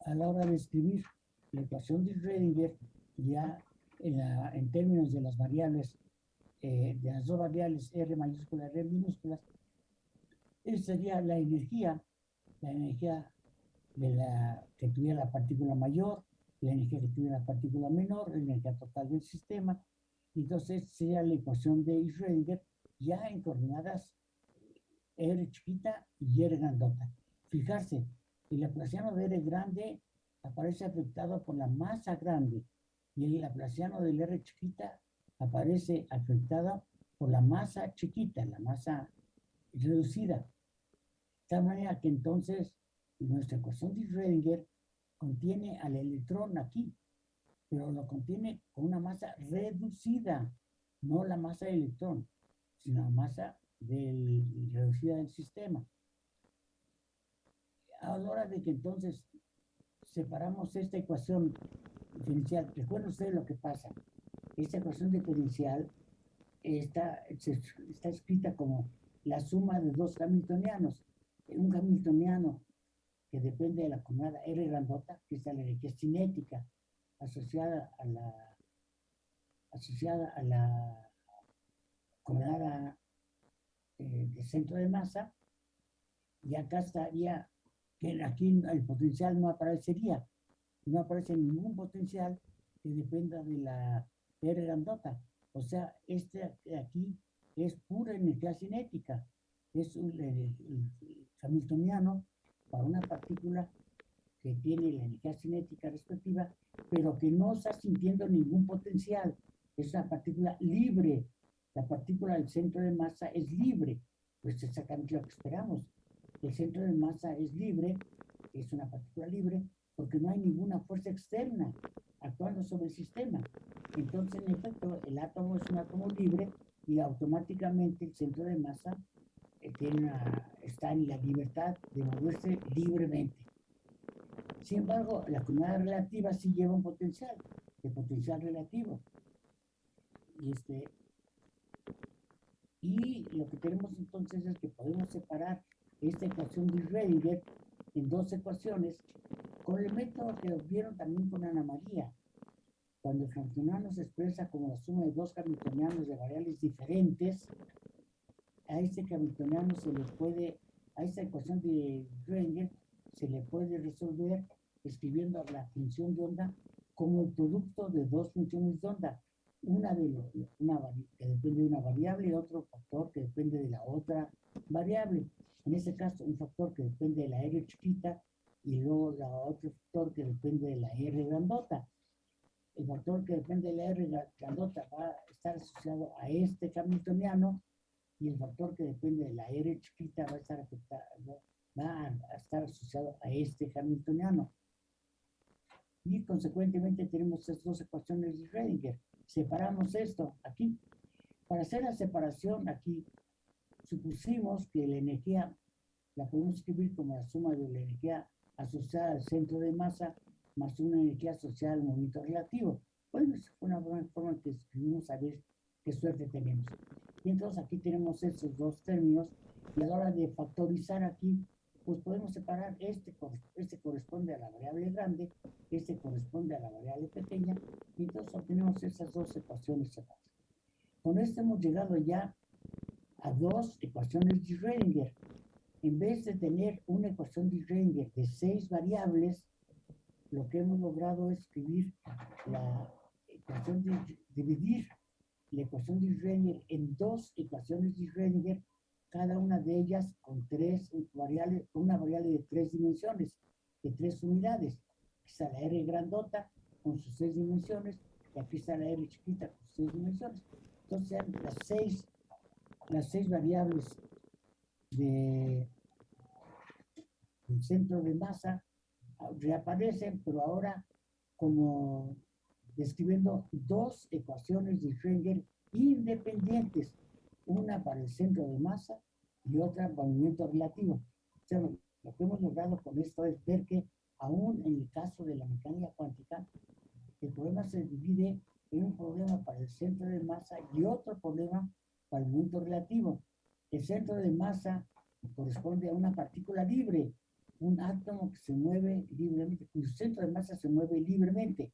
a la hora de escribir la ecuación de Schrödinger, ya en, términos de las variables, eh, de las dos variables R mayúscula, R minúsculas, esa sería la energía, la energía de la, que tuviera la partícula mayor, la energía que tuviera la partícula menor, la energía total del sistema. Entonces sería la ecuación de Schrödinger ya en coordenadas R chiquita y R grandota. Fijarse, el laplaciano de R grande aparece afectado por la masa grande y el laplaciano del R chiquita aparece afectado por la masa chiquita, la masa reducida. De tal manera que entonces nuestra ecuación de Schrödinger contiene al electrón aquí, pero lo contiene con una masa reducida, no la masa del electrón sino la masa del, reducida del sistema. A la hora de que entonces separamos esta ecuación diferencial, recuerden ustedes lo que pasa. Esta ecuación diferencial está, está escrita como la suma de dos hamiltonianos. Un hamiltoniano que depende de la coordenada R grandota, que es la energía cinética asociada a la asociada a la coordenada eh, de centro de masa, y acá estaría, que aquí el potencial no aparecería, no aparece ningún potencial que dependa de la R grandota. O sea, este aquí es pura energía cinética, es un, hamiltoniano para una partícula que tiene la energía cinética respectiva, pero que no está sintiendo ningún potencial. Es una partícula libre, la partícula del centro de masa es libre, pues es exactamente lo que esperamos. El centro de masa es libre, es una partícula libre, porque no hay ninguna fuerza externa actuando sobre el sistema. Entonces, en efecto, el átomo es un átomo libre y automáticamente el centro de masa eh, tiene está en la libertad de moverse libremente. Sin embargo, la comunidad relativa sí lleva un potencial, el potencial relativo. Y este, y lo que tenemos entonces es que podemos separar esta ecuación de Schrödinger en dos ecuaciones con el método que vieron también con Ana María. Cuando el hamiltoniano se expresa como la suma de dos hamiltonianos de variables diferentes, a este hamiltoniano se le puede, a esta ecuación de Schrödinger se le puede resolver escribiendo la función de onda como el producto de dos funciones de onda una de una que depende de una variable y otro factor que depende de la otra variable. En este caso, un factor que depende de la R chiquita y luego otro factor que depende de la R grandota. El factor que depende de la R grandota va a estar asociado a este hamiltoniano y el factor que depende de la R chiquita va a estar, va a estar asociado a este hamiltoniano. Y consecuentemente tenemos estas dos ecuaciones de Schrödinger. Separamos esto aquí. Para hacer la separación aquí, supusimos que la energía la podemos escribir como la suma de la energía asociada al centro de masa más una energía asociada al movimiento relativo. Bueno, es una buena forma que escribimos a ver qué suerte tenemos. Y entonces aquí tenemos esos dos términos y a la hora de factorizar aquí, pues podemos separar este, este corresponde a la variable grande, este corresponde a la variable pequeña y entonces obtenemos esas dos ecuaciones separadas. Con esto hemos llegado ya a dos ecuaciones de Schrödinger. En vez de tener una ecuación de Schrödinger de seis variables, lo que hemos logrado es escribir la ecuación de, dividir la ecuación de Schrödinger en dos ecuaciones de Schrödinger, cada una de ellas con tres variables, una variable de tres dimensiones, de tres unidades. Aquí está la R grandota con sus seis dimensiones, y aquí está la R chiquita con sus seis dimensiones. Entonces, las seis las seis variables de, del centro de masa ah, reaparecen, pero ahora como describiendo dos ecuaciones de Schrödinger independientes, una para el centro de masa y otra para el movimiento relativo. O sea, lo que hemos logrado con esto es ver que aún en el caso de la mecánica cuántica, el problema se divide en un problema para el centro de masa y otro problema al movimiento relativo. El centro de masa corresponde a una partícula libre, un átomo que se mueve libremente, cuyo centro de masa se mueve libremente.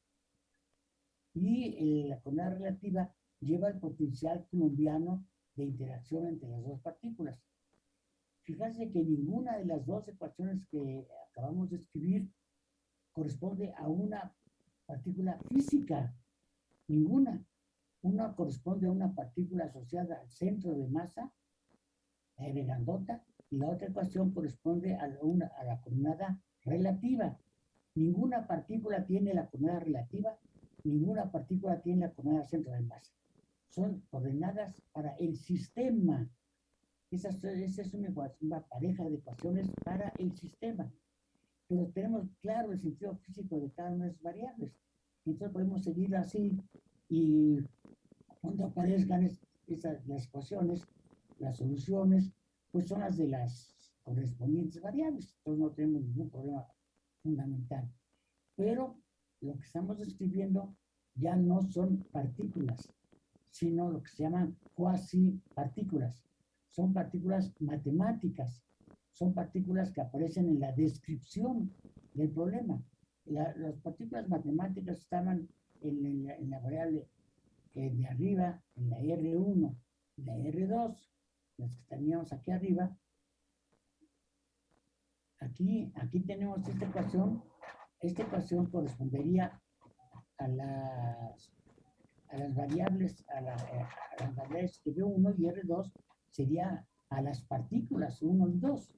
Y eh, la coordenada relativa lleva el potencial colombiano de interacción entre las dos partículas. Fíjense que ninguna de las dos ecuaciones que acabamos de escribir corresponde a una partícula física. Ninguna. Una corresponde a una partícula asociada al centro de masa, R grandota, y la otra ecuación corresponde a, una, a la coordenada relativa. Ninguna partícula tiene la coordenada relativa, ninguna partícula tiene la coordenada centro de masa. Son coordenadas para el sistema. Esa, esa es una, una pareja de ecuaciones para el sistema. Pero tenemos claro el sentido físico de cada una de esas variables. Entonces podemos seguir así y cuando aparezcan esas, las ecuaciones, las soluciones, pues son las de las correspondientes variables. Entonces no tenemos ningún problema fundamental. Pero lo que estamos describiendo ya no son partículas, sino lo que se llaman cuasi partículas. Son partículas matemáticas, son partículas que aparecen en la descripción del problema. las partículas matemáticas estaban en la variable de arriba, en la R1 y la R2, las que teníamos aquí arriba, aquí, aquí tenemos esta ecuación. Esta ecuación correspondería a las, a las variables, a, las variables que 1 y R2 sería a las partículas 1 y 2.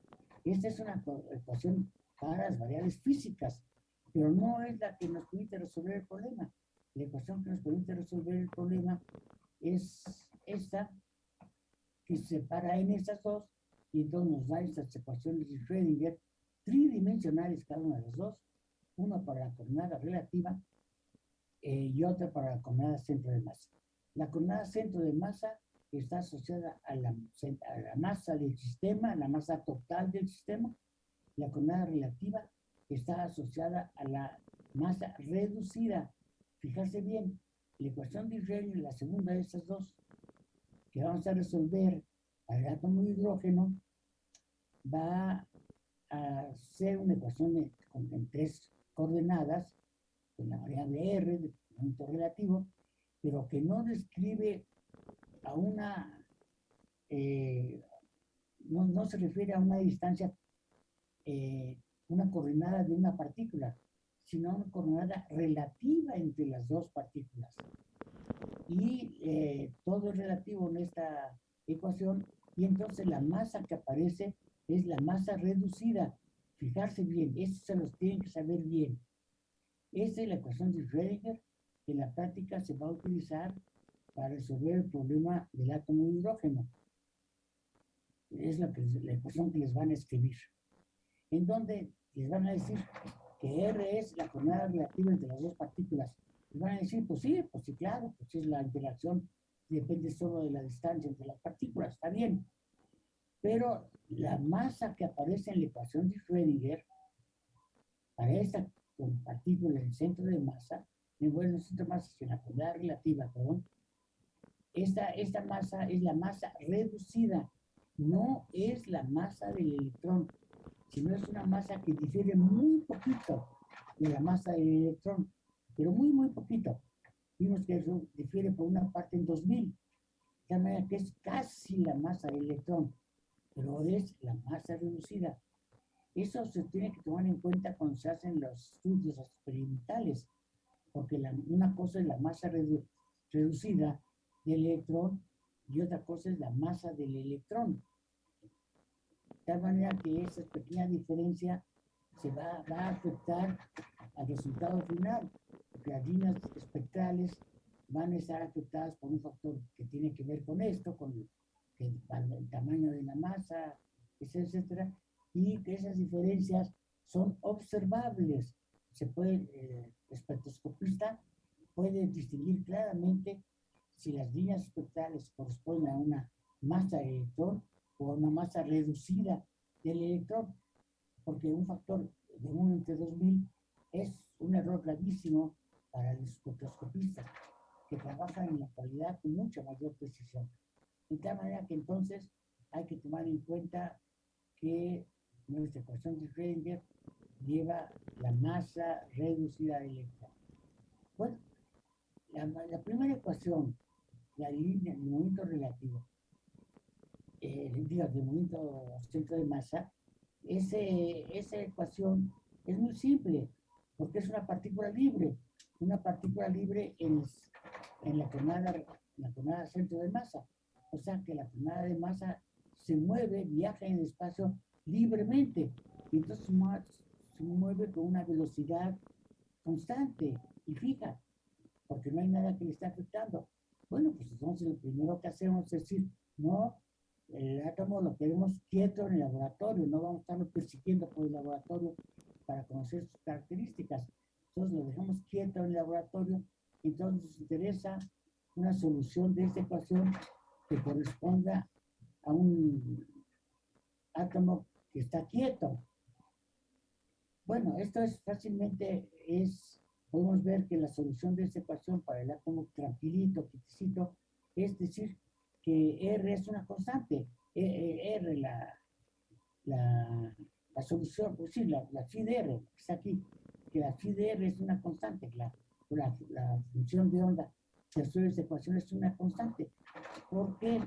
Esta es una ecuación para las variables físicas, pero no es la que nos permite resolver el problema la ecuación que nos permite resolver el problema es esta, que se separa en estas dos, y entonces nos da estas ecuaciones de Schrödinger tridimensionales cada una de las dos, una para la coordenada relativa eh, y otra para la coordenada centro de masa. La coordenada centro de masa está asociada a la, a la masa del sistema, a la masa total del sistema. La coordenada relativa está asociada a la masa reducida Fijarse bien, la ecuación de Israel, la segunda de estas dos, que vamos a resolver el átomo de hidrógeno, va a ser una ecuación con, en tres coordenadas, con la variable R, de momento relativo, pero que no describe a una, eh, no, se refiere a una distancia, eh, una coordenada de una partícula, sino una coordenada relativa entre las dos partículas. Y eh, todo es relativo en esta ecuación, y entonces la masa que aparece es la masa reducida. Fijarse bien, eso se los tienen que saber bien. Esta es la ecuación de Schrödinger que en la práctica se va a utilizar para resolver el problema del átomo de hidrógeno. Es la, la ecuación que les van a escribir. En donde les van a decir que R es la coordenada relativa entre las dos partículas. Les van a decir, pues sí, pues sí, claro, pues es la interacción depende solo de la distancia entre las partículas, está bien. Pero la masa que aparece en la ecuación de Schrödinger, para esta partícula en el centro de masa, en el centro de masa, en la coordenada relativa, perdón, esta, esta masa es la masa reducida, no es la masa del electrón, sino es una masa que difiere muy poquito de la masa del electrón, pero muy, muy poquito. Vimos que eso difiere por una parte en 2000, de manera que es casi la masa del electrón, pero es la masa reducida. Eso se tiene que tomar en cuenta cuando se hacen los estudios experimentales, porque una cosa es la masa reducida del electrón y otra cosa es la masa del electrón. De tal manera que esa pequeña diferencia se va, a afectar al resultado final, porque las líneas espectrales van a estar afectadas por un factor que tiene que ver con esto, con el, tamaño de la masa, etcétera, y que esas diferencias son observables. Se puede, el eh, espectroscopista puede distinguir claramente si las líneas espectrales corresponden a una masa de electrón o a una masa reducida del electrón, porque un factor de 1 entre 2000 es un error gravísimo para el espectroscopista, que trabaja en la actualidad con mucha mayor precisión. De tal manera que entonces hay que tomar en cuenta que nuestra ecuación de Schrödinger lleva la masa reducida del electrón. Bueno, la, la primera ecuación la línea, el momento relativo, eh, digo, el momento centro de masa, ese, esa ecuación es muy simple, porque es una partícula libre, una partícula libre en, en la coordenada, la centro de masa. O sea que la coordenada de masa se mueve, viaja en el espacio libremente, y entonces se mueve con una velocidad constante y fija, porque no hay nada que le esté afectando. Bueno, pues entonces lo primero que hacemos es decir, no, el átomo lo queremos quieto en el laboratorio, no vamos a estarlo persiguiendo por el laboratorio para conocer sus características. Entonces lo dejamos quieto en el laboratorio, entonces nos interesa una solución de esta ecuación que corresponda a un átomo que está quieto. Bueno, esto es fácilmente, es podemos ver que la solución de esta ecuación para el átomo tranquilito, quietecito, es decir, que R es una constante. E, e, R, la, la, la solución, pues sí, la, la phi de R, que está aquí, que la phi de R es una constante, la, la, la función de onda que resuelve esta ecuación es una constante. ¿Por qué?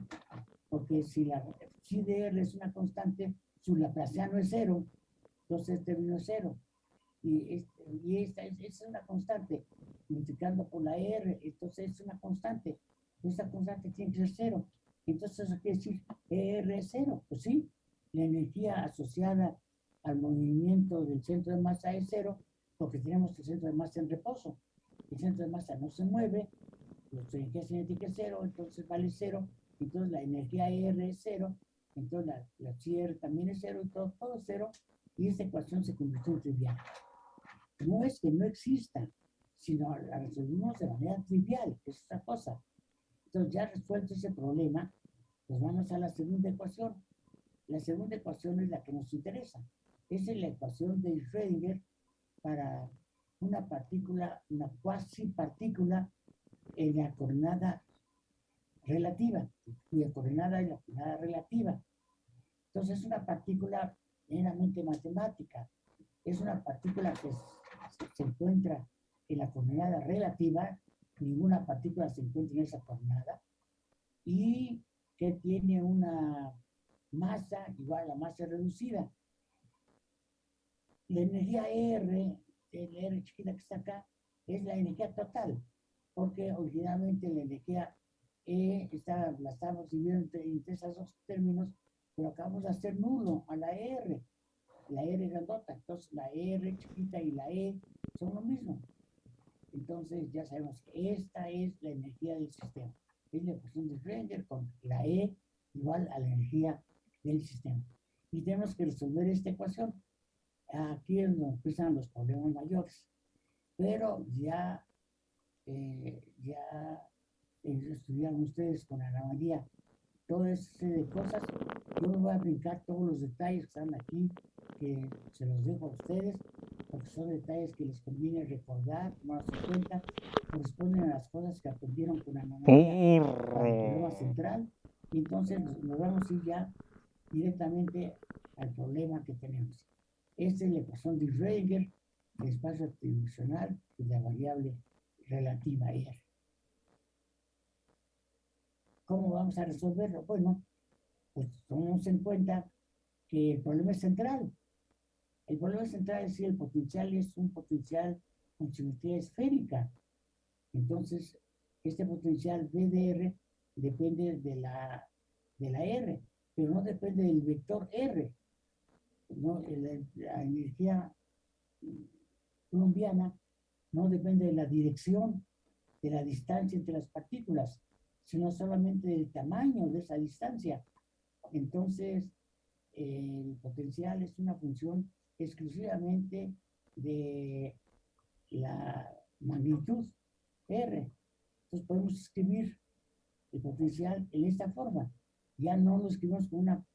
Porque si la phi de R es una constante, su laplaciano es cero, entonces este término es cero y, y esta es, una constante, multiplicando por la R, entonces es una constante. Esta constante tiene que ser cero. Entonces eso quiere decir ER es cero. Pues sí, la energía asociada al movimiento del centro de masa es cero, porque tenemos el centro de masa en reposo. El centro de masa no se mueve, la energía cinética es cero, entonces vale cero, entonces la energía ER es cero, entonces la, la CR también es cero y todo, todo es cero, y esta ecuación se convirtió en trivial no es que no exista, sino la resolvimos de manera trivial, que es otra cosa. Entonces, ya resuelto ese problema, pues vamos a la segunda ecuación. La segunda ecuación es la que nos interesa. Esa es la ecuación de Schrödinger para una partícula, una cuasi partícula en la coordenada relativa, cuya coordenada es la coordenada relativa. Entonces, es una partícula meramente matemática. Es una partícula que se encuentra en la coordenada relativa, ninguna partícula se encuentra en esa coordenada, y que tiene una masa igual a la masa reducida. La energía R, el R chiquita que está acá, es la energía total, porque originalmente la energía E está, la estamos dividiendo entre, esos dos términos, pero acabamos de hacer nulo a la R, la R grandota, entonces la R chiquita y la E son lo mismo. Entonces ya sabemos que esta es la energía del sistema. Es la ecuación de Schrödinger con la E igual a la energía del sistema. Y tenemos que resolver esta ecuación. Aquí es donde empiezan los problemas mayores. Pero ya, eh, ya estudiaron ustedes con Ana María todo ese de cosas. Yo me voy a brincar todos los detalles que están aquí, que se los dejo a ustedes, porque son detalles que les conviene recordar, tomarse en cuenta, corresponden a las cosas que aprendieron con Ana María, problema central. Y entonces nos vamos a ir ya directamente al problema que tenemos. Esta es la ecuación de Schrödinger, el espacio tridimensional y la variable relativa R. ¿Cómo vamos a resolverlo? Bueno, pues tomemos en cuenta que el problema es central. El problema central es si el potencial es un potencial con simetría esférica. Entonces, este potencial VDR depende de la, de la R, pero no depende del vector R. No, la energía colombiana no depende de la dirección, de la distancia entre las partículas, sino solamente del tamaño de esa distancia. Entonces, el potencial es una función exclusivamente de la magnitud R. Entonces podemos escribir el potencial en esta forma. Ya no lo escribimos con una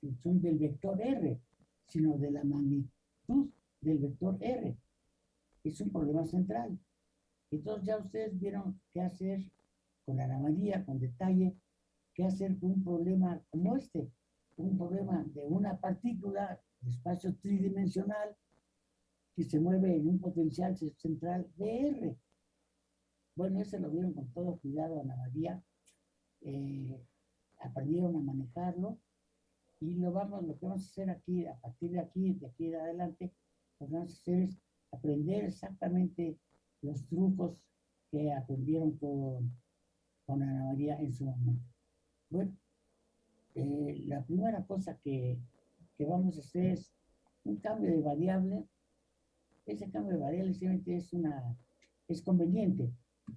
función del vector R, sino de la magnitud del vector R. Es un problema central. Entonces ya ustedes vieron qué hacer con Ana María, con detalle, qué hacer con un problema como este, un problema de una partícula de espacio tridimensional que se mueve en un potencial central R. Bueno, ese lo vieron con todo cuidado Ana María, eh, aprendieron a manejarlo y lo vamos, lo que vamos a hacer aquí, a partir de aquí, de aquí de adelante, lo que vamos a hacer es aprender exactamente los trucos que aprendieron con, con Ana María en su momento. Bueno, eh, la primera cosa que, que, vamos a hacer es un cambio de variable. Ese cambio de variable simplemente es, una, es conveniente.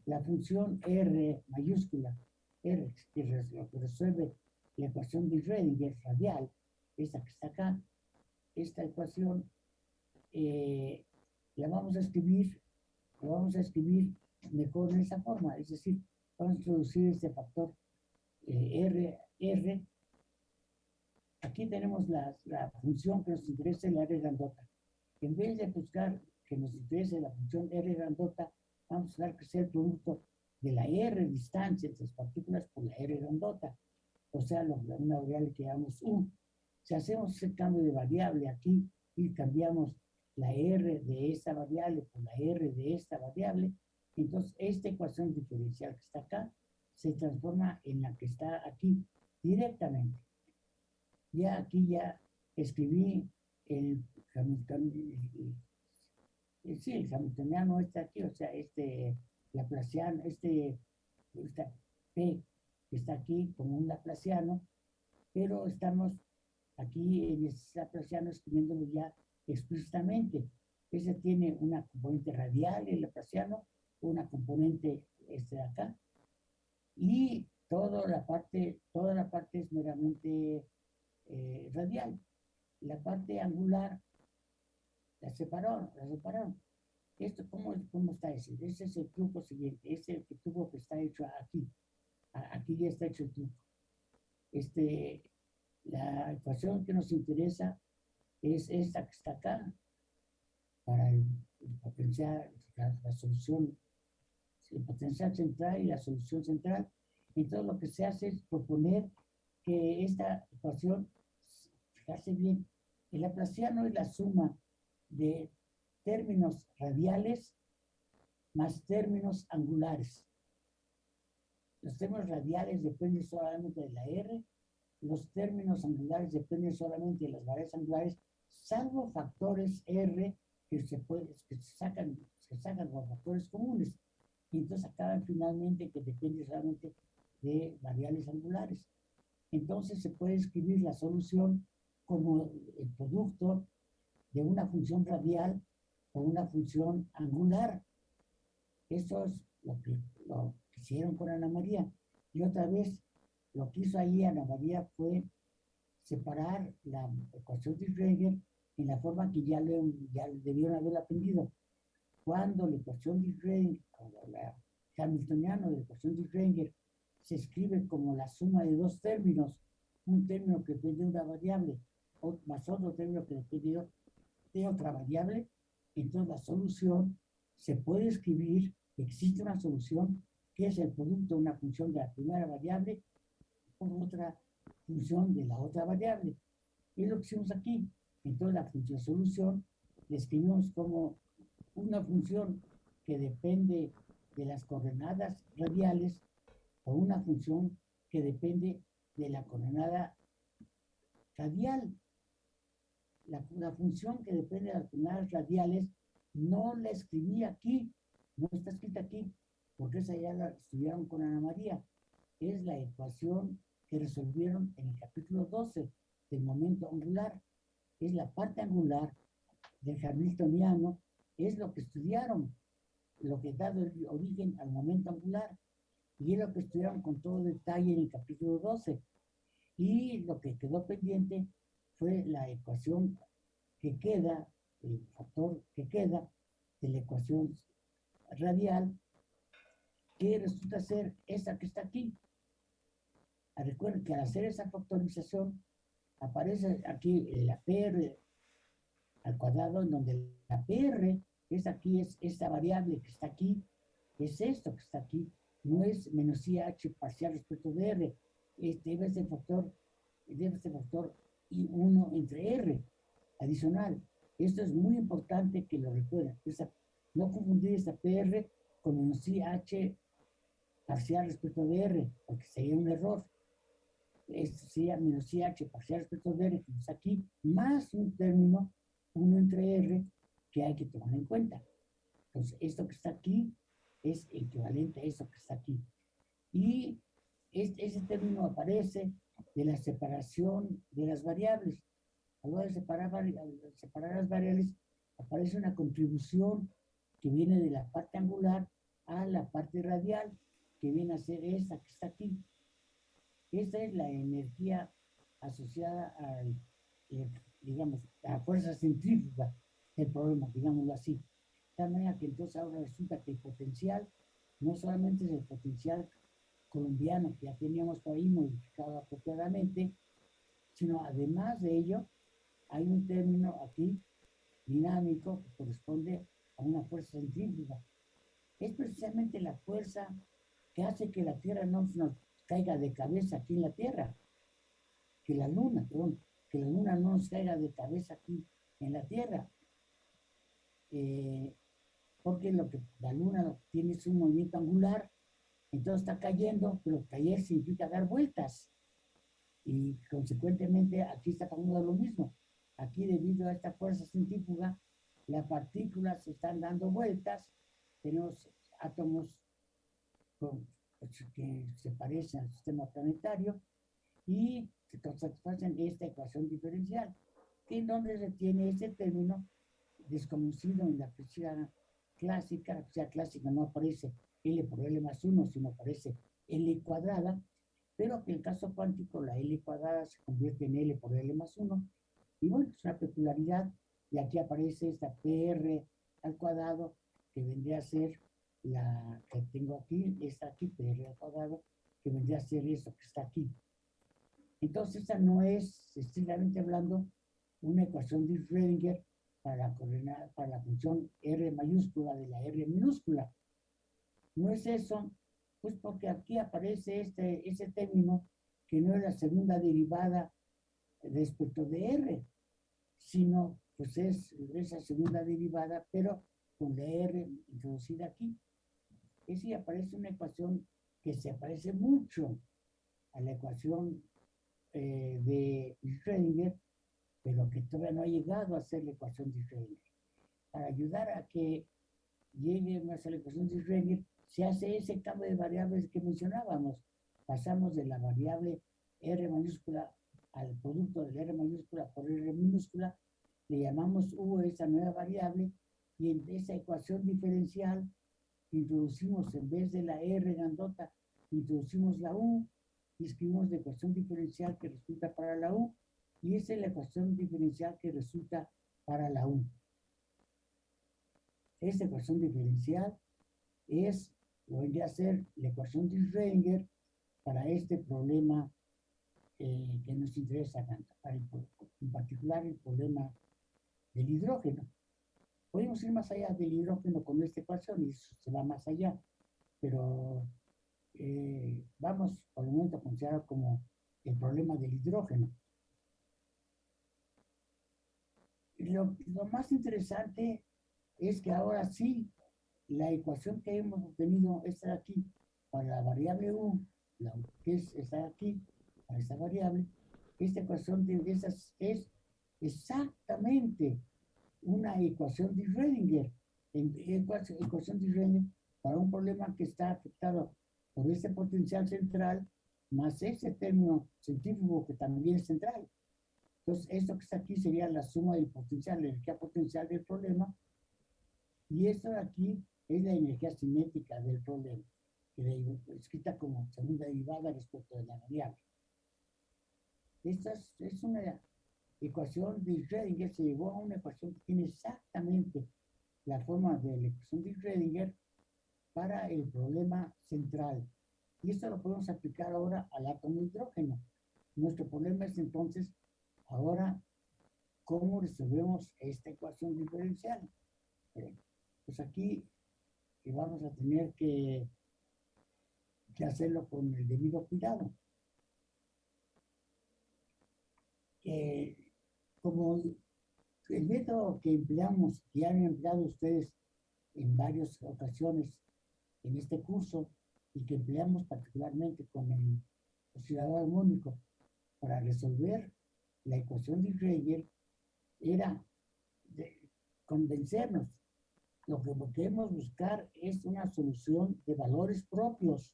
La función R mayúscula, R, que, resuelve la ecuación de Schrödinger radial, esta que está acá, esta ecuación eh, la vamos a escribir, la vamos a escribir mejor en esa forma, es decir, vamos a introducir este factor eh, R, R. Aquí tenemos la, la, función que nos interesa, la R grandota. En vez de buscar que nos interese la función R grandota, vamos a buscar que sea el producto de la R distancia entre las partículas por la R grandota. O sea, una variable que llamamos U. Si hacemos ese cambio de variable aquí y cambiamos la R de esta variable por la R de esta variable, entonces esta ecuación diferencial que está acá se transforma en la que está aquí directamente. Ya aquí ya escribí el sí, el hamiltoniano está aquí, o sea, este laplaciano, este, esta P que está aquí como un laplaciano, pero estamos aquí en este laplaciano escribiéndolo ya explícitamente. Ese tiene una componente radial, el laplaciano, una componente este de acá, y toda la parte, toda la parte es meramente eh, radial. La parte angular la separaron, la separaron. Esto, ¿cómo, cómo está ese? Ese es el truco siguiente, ese es el truco que está hecho aquí. Aquí ya está hecho el truco. Este, la ecuación que nos interesa es esta que está acá, para el, potencial, la, solución, el potencial central y la solución central. Entonces lo que se hace es proponer que esta ecuación, fijarse bien, el laplaciano es la suma de términos radiales más términos angulares. Los términos radiales dependen solamente de la R, los términos angulares dependen solamente de las variables angulares salvo factores R que se, puede, que se sacan, se sacan como factores comunes. Y entonces acaban finalmente que depende solamente de variables angulares. entonces se puede escribir la solución como el producto de una función radial o una función angular. Eso es lo que, lo hicieron con Ana María. Y otra vez, lo que hizo ahí Ana María fue separar la ecuación de Schrödinger en la forma que ya, le, ya debieron haber aprendido. Cuando la ecuación de Schrödinger, hamiltoniano de ecuación de Schrödinger, se escribe como la suma de dos términos, un término que depende de una variable, más otro término que depende de otra variable, entonces la solución se puede escribir, existe una solución que es el producto de una función de la primera variable por otra función de la otra variable. Es lo que hicimos aquí. Entonces la función solución la escribimos como una función que depende de las coordenadas radiales o una función que depende de la coordenada radial. La, función que depende de las coordenadas radiales no la escribí aquí, no está escrita aquí, porque esa ya la estudiaron con Ana María. Es la ecuación que resolvieron en el capítulo 12 del momento angular. Es la parte angular del Hamiltoniano, es lo que estudiaron, lo que da origen al momento angular. Y es lo que estudiaron con todo detalle en el capítulo 12. Y lo que quedó pendiente fue la ecuación que queda, el factor que queda de la ecuación radial, que resulta ser esa que está aquí. Ah, recuerden que al hacer esa factorización, aparece aquí la PR al cuadrado, en donde la PR es aquí, es esta variable que está aquí, es esto que está aquí, no es menos IH parcial respecto de R, este debe ser factor, debe ser factor I1 entre R adicional. Esto es muy importante que lo recuerden. no confundir esta PR con menos IH parcial respecto de R, porque sería un error. Esto sería menos IH parcial respecto de R, que aquí, más un término, 1 entre R, que hay que tomar en cuenta. Entonces, esto que está aquí es equivalente a eso que está aquí. Y este, ese término aparece de la separación de las variables. A la hora de separar, separar las variables, aparece una contribución que viene de la parte angular a la parte radial, que viene a ser esta que está aquí. Esta es la energía asociada al, eh, digamos, a la fuerza centrífuga del problema, digámoslo así manera que entonces ahora resulta que el potencial no solamente es el potencial colombiano que ya teníamos por ahí modificado apropiadamente, sino además de ello, hay un término aquí dinámico que corresponde a una fuerza centrífuga. Es precisamente la fuerza que hace que la Tierra no nos caiga de cabeza aquí en la Tierra, que la Luna, perdón, que la Luna no nos caiga de cabeza aquí en la Tierra. Eh, porque lo que la luna tiene es un movimiento angular, entonces está cayendo, pero caer significa dar vueltas. Y consecuentemente aquí está pasando lo mismo. Aquí debido a esta fuerza centrífuga, las partículas están dando vueltas, tenemos átomos pues, que se parecen al sistema planetario y se satisfacen esta ecuación diferencial, que en donde se tiene ese término desconocido en la física clásica, la física clásica no aparece L por L más 1, sino aparece L cuadrada, pero en el caso cuántico la L cuadrada se convierte en L por L más 1, y bueno, es una peculiaridad, y aquí aparece esta PR al cuadrado, que vendría a ser la que tengo aquí, esta aquí, PR al cuadrado, que vendría a ser eso que está aquí. Entonces, esta no es, estrictamente hablando, una ecuación de Schrödinger para la, para la función R mayúscula de la R minúscula. No es eso, pues porque aquí aparece este, ese término que no es la segunda derivada respecto de R, sino pues es esa segunda derivada, pero con la R introducida aquí. Es y aparece una ecuación que se parece mucho a la ecuación eh, de Schrödinger, pero que todavía no ha llegado a ser la ecuación de Schrödinger. Para ayudar a que llegue a ser la ecuación de Schrödinger, se hace ese cambio de variables que mencionábamos. Pasamos de la variable R mayúscula al producto del R mayúscula por R minúscula, le llamamos U a esa nueva variable y en esa ecuación diferencial introducimos en vez de la R grandota, introducimos la U y escribimos la ecuación diferencial que resulta para la U y esa es la ecuación diferencial que resulta para la U. Esta ecuación diferencial es, lo vendría a ser la ecuación de Schrödinger para este problema eh, que nos interesa en particular el problema del hidrógeno. Podemos ir más allá del hidrógeno con esta ecuación y se va más allá, pero eh, vamos por el momento a considerar como el problema del hidrógeno. Lo, lo más interesante es que ahora sí, la ecuación que hemos obtenido, esta aquí, para la variable u, la, que es esta aquí, para esta variable, esta ecuación de esas es exactamente una ecuación de Schrödinger. Ecuación de Schrödinger para un problema que está afectado por este potencial central más ese término centrífugo que también es central. Entonces, esto que está aquí sería la suma del potencial, la energía potencial del problema, y esto de aquí es la energía cinética del problema, que escrita como segunda derivada respecto de la variable. Esta es, una ecuación de Schrödinger, se llegó a una ecuación que tiene exactamente la forma de la ecuación de Schrödinger para el problema central. Y esto lo podemos aplicar ahora al átomo de hidrógeno. Nuestro problema es entonces, ahora, ¿cómo resolvemos esta ecuación diferencial? pues aquí vamos a tener que, hacerlo con el debido cuidado. Eh, como el método que empleamos, que han empleado ustedes en varias ocasiones en este curso y que empleamos particularmente con el oscilador armónico para resolver la ecuación de Schrödinger era convencernos lo que queremos buscar es una solución de valores propios.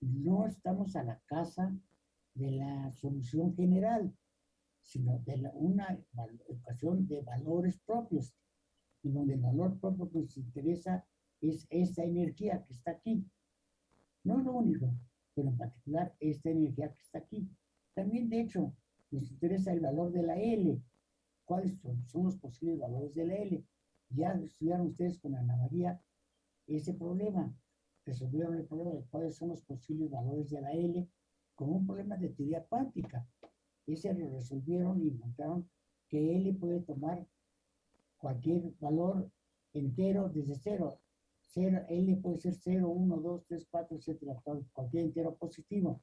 No estamos a la casa de la solución general, sino de una ecuación de valores propios, y donde el valor propio que nos interesa es esta energía que está aquí. No es lo único, pero en particular esta energía que está aquí. También, de hecho, nos interesa el valor de la L. ¿Cuáles son, son los posibles valores de la L? Ya estudiaron ustedes con Ana María ese problema. Resolvieron el problema de cuáles son los posibles valores de la L como un problema de teoría cuántica. Ese lo resolvieron y encontraron que L puede tomar cualquier valor entero desde cero. cero L puede ser 0, 1, 2, 3, 4, etcétera, cualquier entero positivo.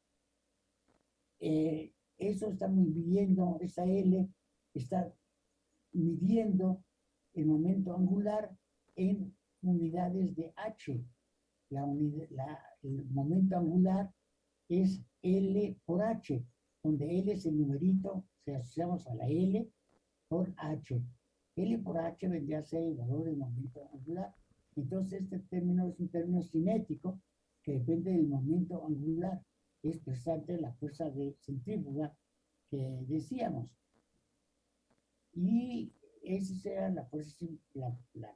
Eh, eso está midiendo, esa L está midiendo el momento angular en unidades de h. La el momento angular es L por h, donde L es el numerito, se asociamos a la L por h. L por h vendría a ser el valor del momento angular. Entonces este término es un término cinético que depende del momento angular. Es precisamente la fuerza de centrífuga que decíamos. Y esa será la fuerza, la, la,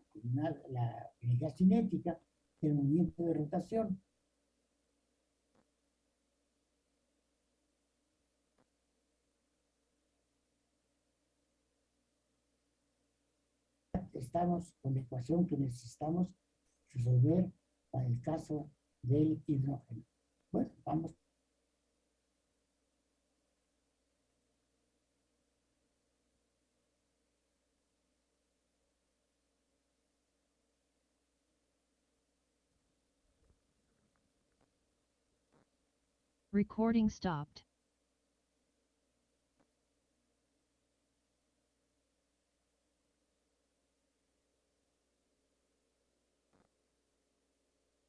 la energía cinética del movimiento de rotación. Estamos con la ecuación que necesitamos resolver para el caso del hidrógeno. Bueno, vamos Recording stopped.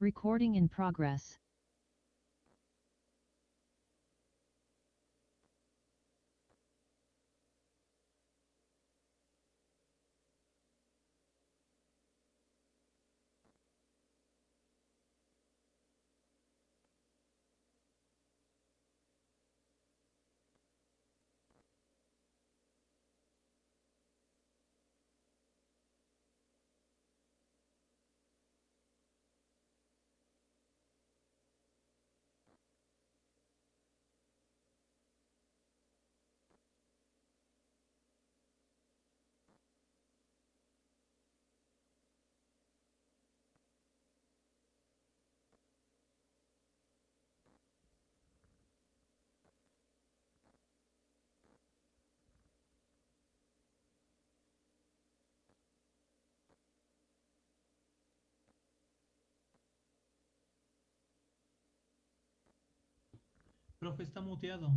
Recording in progress. Profe, está muteado.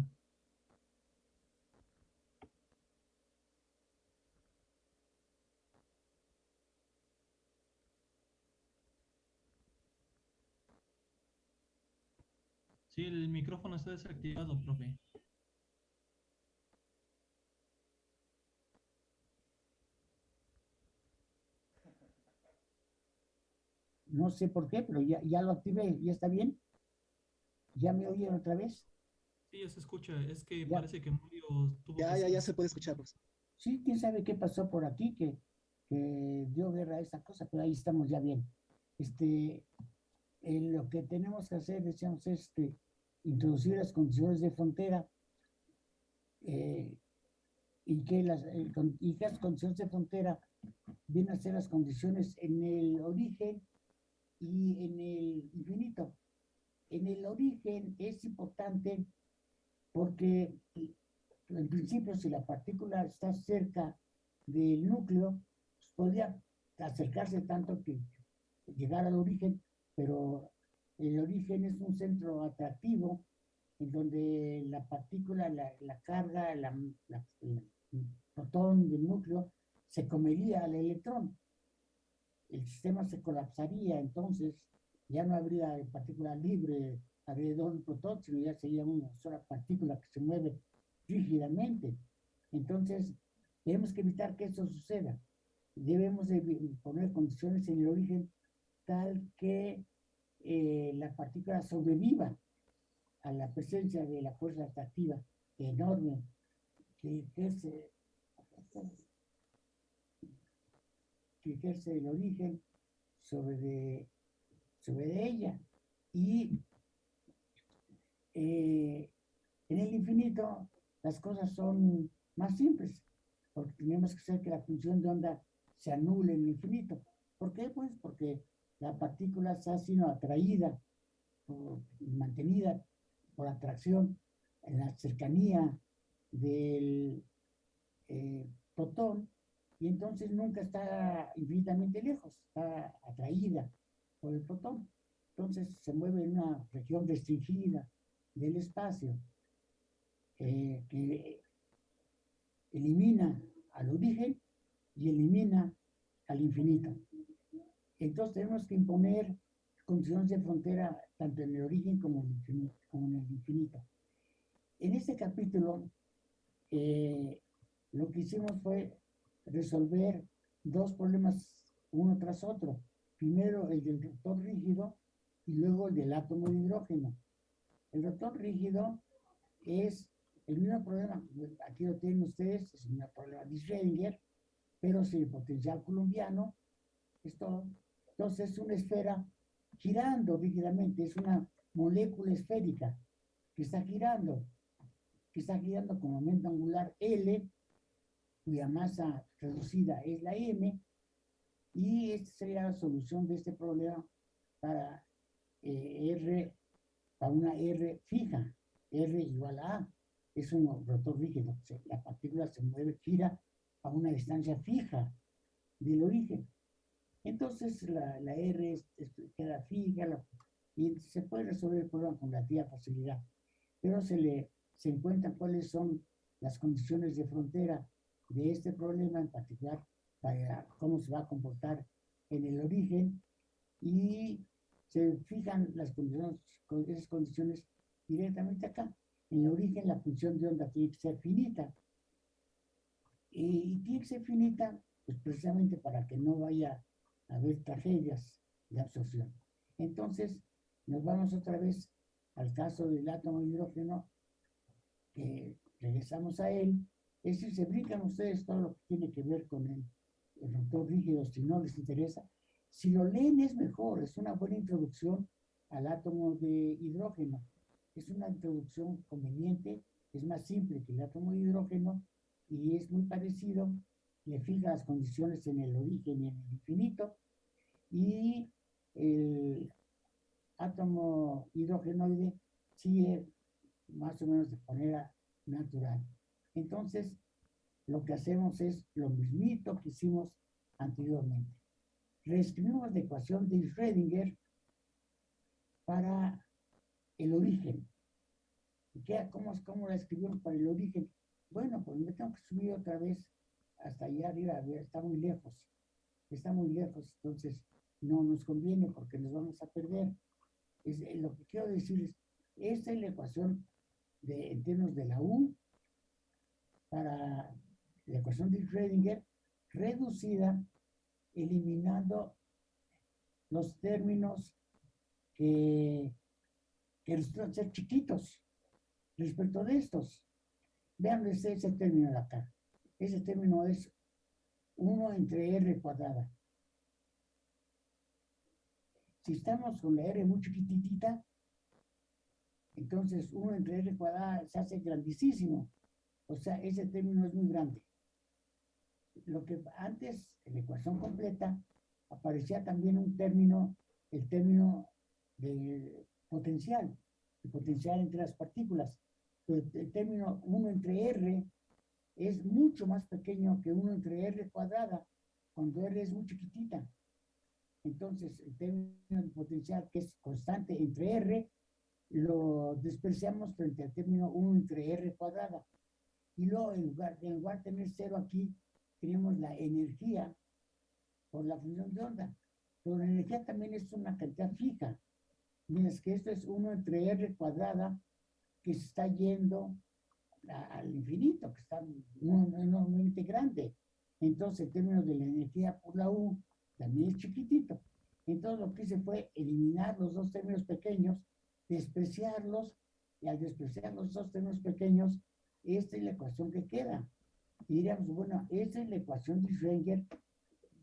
Sí, el micrófono está desactivado, profe. No sé por qué, pero ya, ya lo activé, ¿ya está bien? ¿Ya me oyen otra vez? Sí, ya se escucha. Es que Ya. parece que Mario tuvo Ya, que ya, ya se puede escuchar, profesor. Sí, quién sabe qué pasó por aquí, que, que dio guerra a esa cosa, pero ahí estamos ya bien. Este, eh, lo que tenemos que hacer, decíamos, es este, introducir las condiciones de frontera eh, y que las con- y que las condiciones de frontera vienen a ser las condiciones en el origen y en el infinito. En el origen es importante porque en principio, si la partícula está cerca del núcleo, pues, podría acercarse tanto que llegar al origen, pero el origen es un centro atractivo en donde la partícula, la, la carga, la, la- el protón del núcleo se comería al electrón. El sistema se colapsaría, entonces ya no habría partícula libre alrededor del protón, sino ya sería una sola partícula que se mueve rígidamente. Entonces, tenemos que evitar que eso suceda. Debemos de poner condiciones en el origen tal que eh, la partícula sobreviva a la presencia de la fuerza atractiva enorme que ejerce, el origen sobre, de- sobre de ella. Y eh, en el infinito las cosas son más simples, porque tenemos que hacer que la función de onda se anule en el infinito. ¿Por qué? Pues porque la partícula está siendo atraída por- mantenida por atracción en la cercanía del eh, protón y entonces nunca está infinitamente lejos, está atraída por el protón. Entonces se mueve en una región restringida del espacio que elimina al origen y elimina al infinito. Entonces tenemos que imponer condiciones de frontera tanto en el origen como en el infinito. En, este capítulo eh, lo que hicimos fue resolver dos problemas uno tras otro. Primero el del rotor rígido y luego el del átomo de hidrógeno. El rotor rígido es el mismo problema, aquí lo tienen ustedes, es el mismo problema de Schrödinger, pero sin el potencial colombiano, es todo. Entonces es una esfera girando rígidamente, es una molécula esférica que está girando, que está girando con momento angular L, cuya masa reducida es la M, y esta sería la solución de este problema para eh, R, para una R fija, R igual a A, es un rotor rígido, la partícula se mueve, gira a una distancia fija del origen. Entonces la, la R es- es- queda fija y se puede resolver el problema con relativa facilidad, pero se le se encuentran cuáles son las condiciones de frontera de este problema en particular para cómo se va a comportar en el origen y se fijan las condiciones, con esas condiciones directamente acá. En el origen la función de onda tiene que ser finita. Y, tiene que ser finita, pues precisamente para que no vaya a haber tragedias de absorción. Entonces, nos vamos otra vez al caso del átomo de hidrógeno, que regresamos a él. Es decir, se brincan ustedes todo lo que tiene que ver con el, el rotor rígido, si no les interesa. Si lo leen es mejor, es una buena introducción al átomo de hidrógeno. Es una introducción conveniente, es más simple que el átomo de hidrógeno y es muy parecido, le fija las condiciones en el origen y en el infinito, y el átomo hidrogenoide sigue más o menos de manera natural. Entonces, lo que hacemos es lo mismito que hicimos anteriormente. Reescribimos la ecuación de Schrödinger para el origen. ¿Y qué, cómo, ¿Cómo la escribieron para el origen? Bueno, pues me tengo que subir otra vez hasta allá arriba, está muy lejos, está muy lejos, entonces no nos conviene porque nos vamos a perder. Eh, lo que quiero decir es, esta es la ecuación de, en términos de la U para la ecuación de Schrödinger reducida eliminando los términos que, que resultan ser chiquitos respecto de estos. Vean ese, término de acá. Ese término es 1 entre r cuadrada. Si estamos con la r muy chiquitita, entonces 1 entre r cuadrada se hace grandísimo. O sea, ese término es muy grande. Lo que antes, en la ecuación completa, aparecía también un término, el término de potencial, el potencial entre las partículas. El término 1 entre r es mucho más pequeño que 1 entre r cuadrada, cuando r es muy chiquitita. Entonces, el término de potencial, que es constante entre r, lo despreciamos frente al término 1 entre r cuadrada. Y luego, en lugar, en lugar de tener cero aquí, tenemos la energía por la función de onda. Pero la energía también es una cantidad fija. Mientras que esto es 1 entre r cuadrada, que se está yendo al infinito, que está enormemente grande. Entonces, en términos de la energía por la U, también es chiquitito. Entonces, lo que hice fue eliminar los dos términos pequeños, despreciarlos, y al despreciar los dos términos pequeños, esta es la ecuación que queda. Y diríamos, bueno, esta es la ecuación de Schrödinger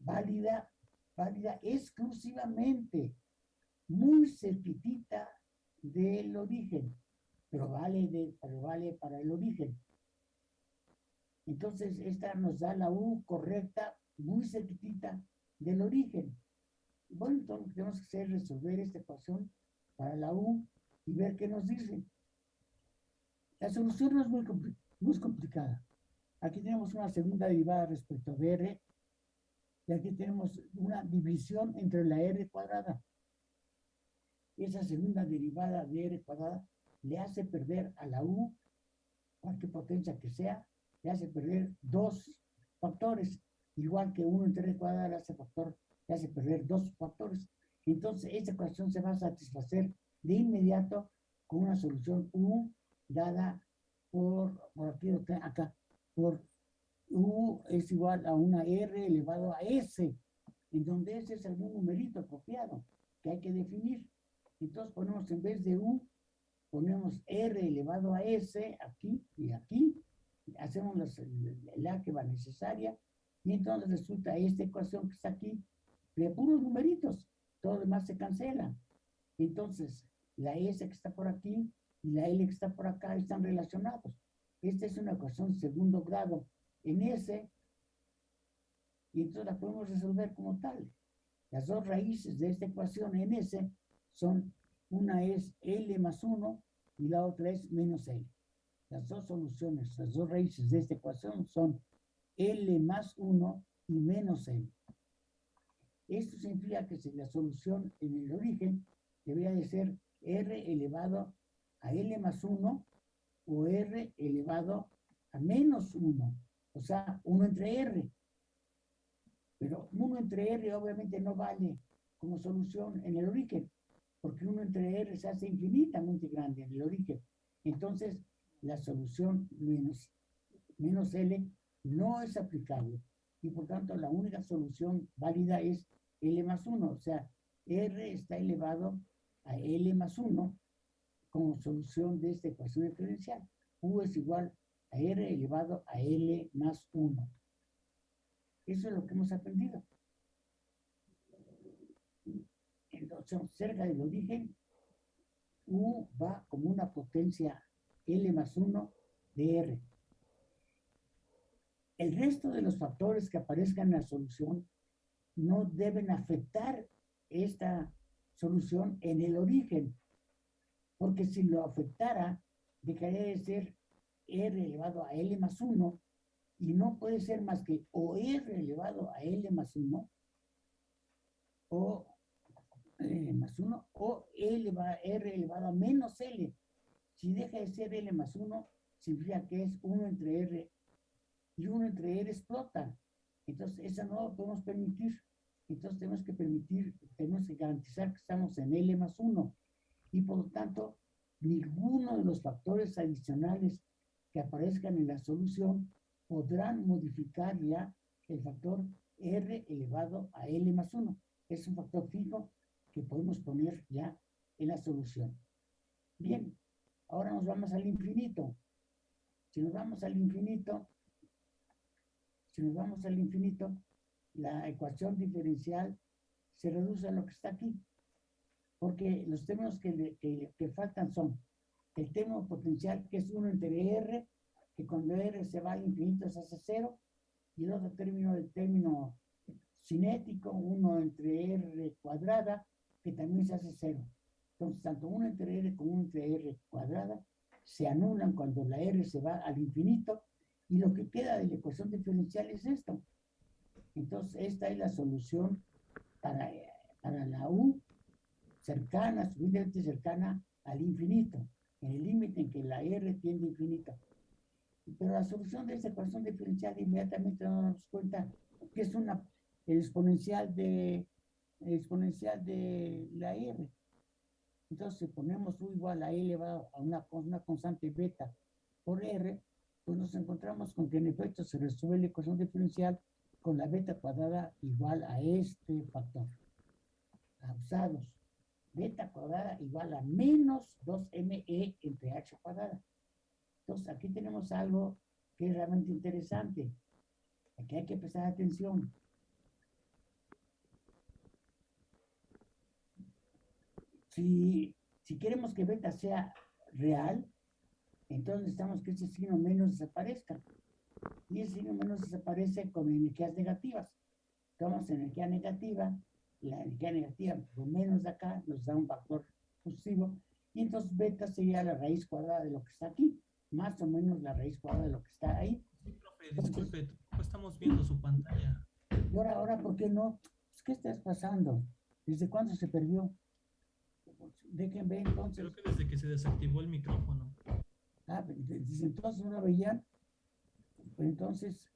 válida, válida exclusivamente, muy cerquitita del origen, pero vale, de, pero vale para el origen. Entonces, esta nos da la U correcta, muy cerquitita del origen. Bueno, entonces lo que tenemos que hacer es resolver esta ecuación para la U y ver qué nos dice. La solución no es muy, muy complicada. Aquí tenemos una segunda derivada respecto a R y aquí tenemos una división entre la R cuadrada. Esa segunda derivada de R cuadrada le hace perder a la U, cualquier potencia que sea, le hace perder dos factores, igual que 1 entre R cuadrada le hace, factor, le hace perder dos factores. Entonces, esta ecuación se va a satisfacer de inmediato con una solución U dada por, por aquí, acá, por U es igual a una R elevado a S, en donde S es algún numerito copiado que hay que definir. Entonces ponemos en vez de U, ponemos R elevado a S aquí y aquí, hacemos la que va necesaria, y entonces resulta esta ecuación que está aquí de puros numeritos, todo lo demás se cancela. Entonces, la S que está por aquí y la L que está por acá están relacionados. Esta es una ecuación de segundo grado en S, y entonces la podemos resolver como tal. Las dos raíces de esta ecuación en S son, una es L más 1 y la otra es menos L. Las dos soluciones, las dos raíces de esta ecuación son L más 1 y menos L. Esto significa que si la solución en el origen debería de ser R elevado a L más 1 o R elevado a menos 1, o sea, 1 entre R. Pero 1 entre R obviamente no vale como solución en el origen, porque 1 entre R se hace infinitamente grande en el origen. Entonces, la solución menos, menos L no es aplicable. Y por tanto, la única solución válida es L más 1. O sea, R está elevado a L más 1 como solución de esta ecuación diferencial. U es igual a R elevado a L más 1. Eso es lo que hemos aprendido. Entonces, cerca del origen, U va como una potencia L más 1 de R. El resto de los factores que aparezcan en la solución no deben afectar esta solución en el origen, porque si lo afectara, dejaría de ser R elevado a L más 1 y no puede ser más que o R elevado a L más 1 o eh, más 1 o L R elevado a menos L. Si deja de ser L más 1, significa que es 1 entre R y 1 entre R explota. Entonces, esa no lo podemos permitir. Entonces, tenemos que permitir, tenemos que garantizar que estamos en L más 1. Y por lo tanto, ninguno de los factores adicionales que aparezcan en la solución podrán modificar ya el factor R elevado a L más 1. Es un factor fijo que podemos poner ya en la solución. Bien, ahora nos vamos al infinito. Si nos vamos al infinito, si nos vamos al infinito, la ecuación diferencial se reduce a lo que está aquí. Porque los términos que, que, que faltan son el término potencial, que es 1 entre R, que cuando R se va al infinito se hace 0, y el otro término, el término cinético, 1 entre R cuadrada, que también se hace 0. Entonces, tanto 1 entre R como 1 entre R cuadrada se anulan cuando la R se va al infinito, y lo que queda de la ecuación diferencial es esto. Entonces, esta es la solución para, para la U cercana, suficientemente cercana al infinito, en el límite en que la R tiende a infinito. Pero la solución de esta ecuación diferencial inmediatamente nos damos cuenta que es una exponencial de exponencial de la R. Entonces, si ponemos U igual a E elevado a una, una constante beta por R, pues nos encontramos con que en efecto se resuelve la ecuación diferencial con la beta cuadrada igual a este factor. Usados. Beta cuadrada igual a menos 2ME entre H cuadrada. Entonces, aquí tenemos algo que es realmente interesante. Aquí hay que prestar atención. Si, si queremos que beta sea real, entonces necesitamos que ese signo menos desaparezca. Y ese signo menos desaparece con energías negativas. Tomamos energía negativa, la energía negativa por menos de acá nos da un factor positivo, y entonces beta sería la raíz cuadrada de lo que está aquí, más o menos la raíz cuadrada de lo que está ahí. Sí, profe, disculpe, tampoco estamos viendo su pantalla. Y ahora, ahora, ¿por qué no? Pues, ¿Qué estás pasando? ¿Desde cuándo se perdió? Dejen ver entonces. Creo que desde que se desactivó el micrófono. Ah, desde entonces no lo veían. Pues entonces,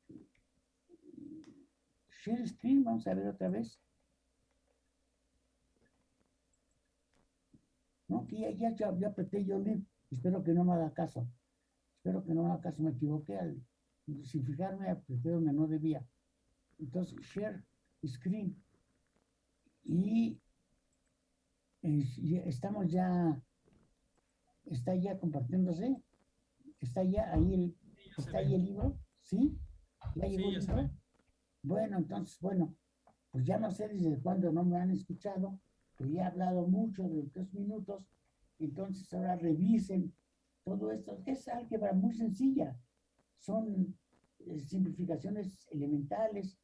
share screen, vamos a ver otra vez. No, que ya, ya, ya, ya apreté yo link. Espero que no me haga caso. Espero que no me haga caso. Me equivoqué al, sin fijarme, apreté donde no debía. Entonces, share screen. Y eh, estamos ya, está ya compartiéndose. Está ya ahí el, Sí, ya está ahí el libro, ¿sí? ¿Ya Sí, llegó el ya se libro? Bueno, entonces, bueno, pues ya no sé desde cuándo no me han escuchado, pero ya he hablado mucho de tres minutos, entonces ahora revisen todo esto. Es álgebra muy sencilla, son eh, simplificaciones elementales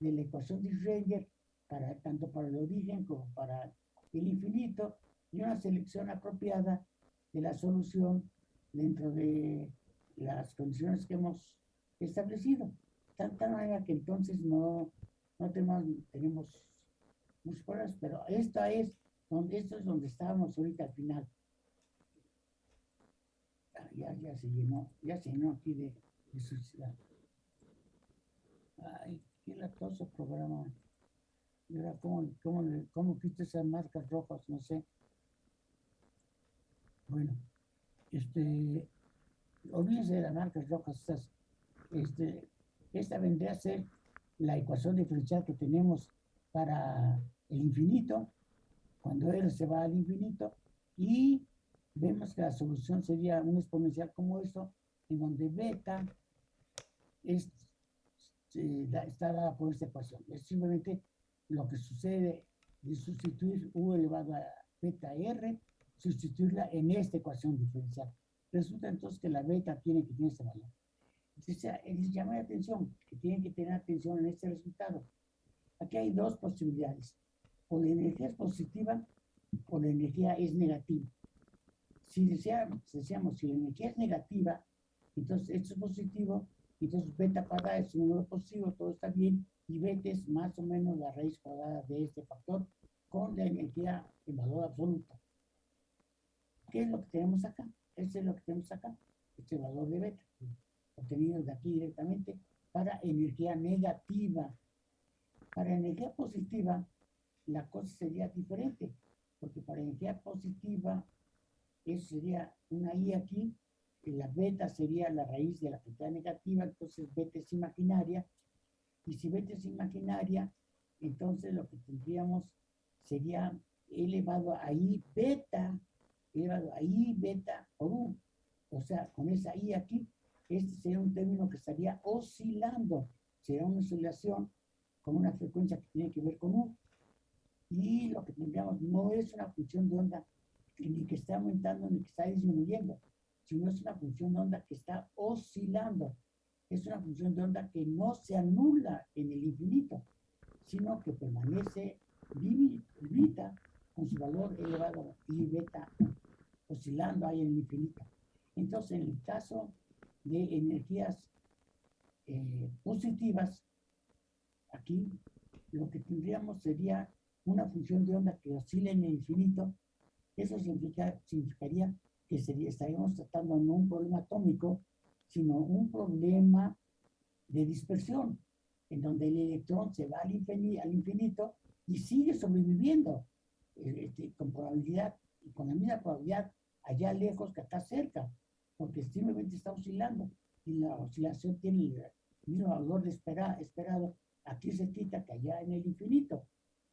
de la ecuación de Schrödinger, para, tanto para el origen como para el infinito, y una selección apropiada de la solución dentro de las condiciones que hemos establecido. Tan, tal manera que entonces no, no tenemos, tenemos pero esta es donde, esto es donde estábamos ahorita al final. Ya, ya se llenó, ya se llenó aquí de, de suciedad. Ay, qué latoso programa. Ahora, ¿cómo, cómo, cómo quito esas marcas rojas? No sé. Bueno, este, olvídense de las marcas rojas, estas, este, esta vendría a ser la ecuación diferencial que tenemos para el infinito, cuando R se va al infinito, y vemos que la solución sería un exponencial como esto, en donde beta es, da- está dada por esta ecuación. Es simplemente lo que sucede de sustituir U elevado a beta R, sustituirla en esta ecuación diferencial. Resulta entonces que la beta tiene que tener este valor. Entonces, les llama la atención que tienen que tener atención en este resultado. Aquí hay dos posibilidades. O la energía es positiva o la energía es negativa. Si deseamos, deseamos si la energía es negativa, entonces esto es positivo, entonces beta cuadrada es un número positivo, todo está bien, y beta es más o menos la raíz cuadrada de este factor con la energía en valor absoluto. ¿Qué es lo que tenemos acá? ese es lo que tenemos acá, este valor de beta, obtenido de aquí directamente para energía negativa. Para energía positiva, la cosa sería diferente, porque para energía positiva, eso sería una I aquí, y la beta sería la raíz de la cantidad negativa, entonces beta es imaginaria, y si beta es imaginaria, entonces lo que tendríamos sería elevado a I beta, elevado a I beta por U. O sea, con esa I aquí, este sería un término que estaría oscilando, sería una oscilación con una frecuencia que tiene que ver con U. Y lo que tendríamos no es una función de onda ni que está aumentando ni que está disminuyendo, sino es una función de onda que está oscilando. Es una función de onda que no se anula en el infinito, sino que permanece vivita con su valor elevado y beta oscilando ahí en el infinito. Entonces, en el caso de energías eh, positivas, lo que tendríamos sería una función de onda que oscila en el infinito. Eso significaría que estaríamos tratando no un problema atómico, sino un problema de dispersión, en donde el electrón se va al infinito, y sigue sobreviviendo eh, este, con probabilidad, con la misma probabilidad allá lejos que acá cerca, porque simplemente está oscilando y la oscilación tiene el mismo valor de espera, esperado aquí cerquita que allá en el infinito.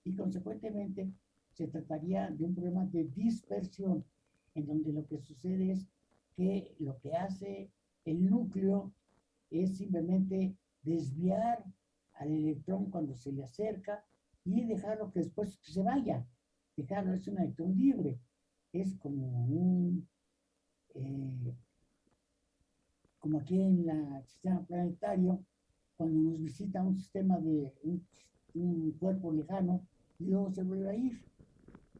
Y consecuentemente se trataría de un problema de dispersión, en donde lo que sucede es que lo que hace el núcleo es simplemente desviar al electrón cuando se le acerca y dejarlo que después se vaya. Dejarlo es un electrón libre. Es como un, eh, como aquí en el sistema planetario, cuando nos visita un sistema de un, cuerpo lejano y luego se vuelve a ir,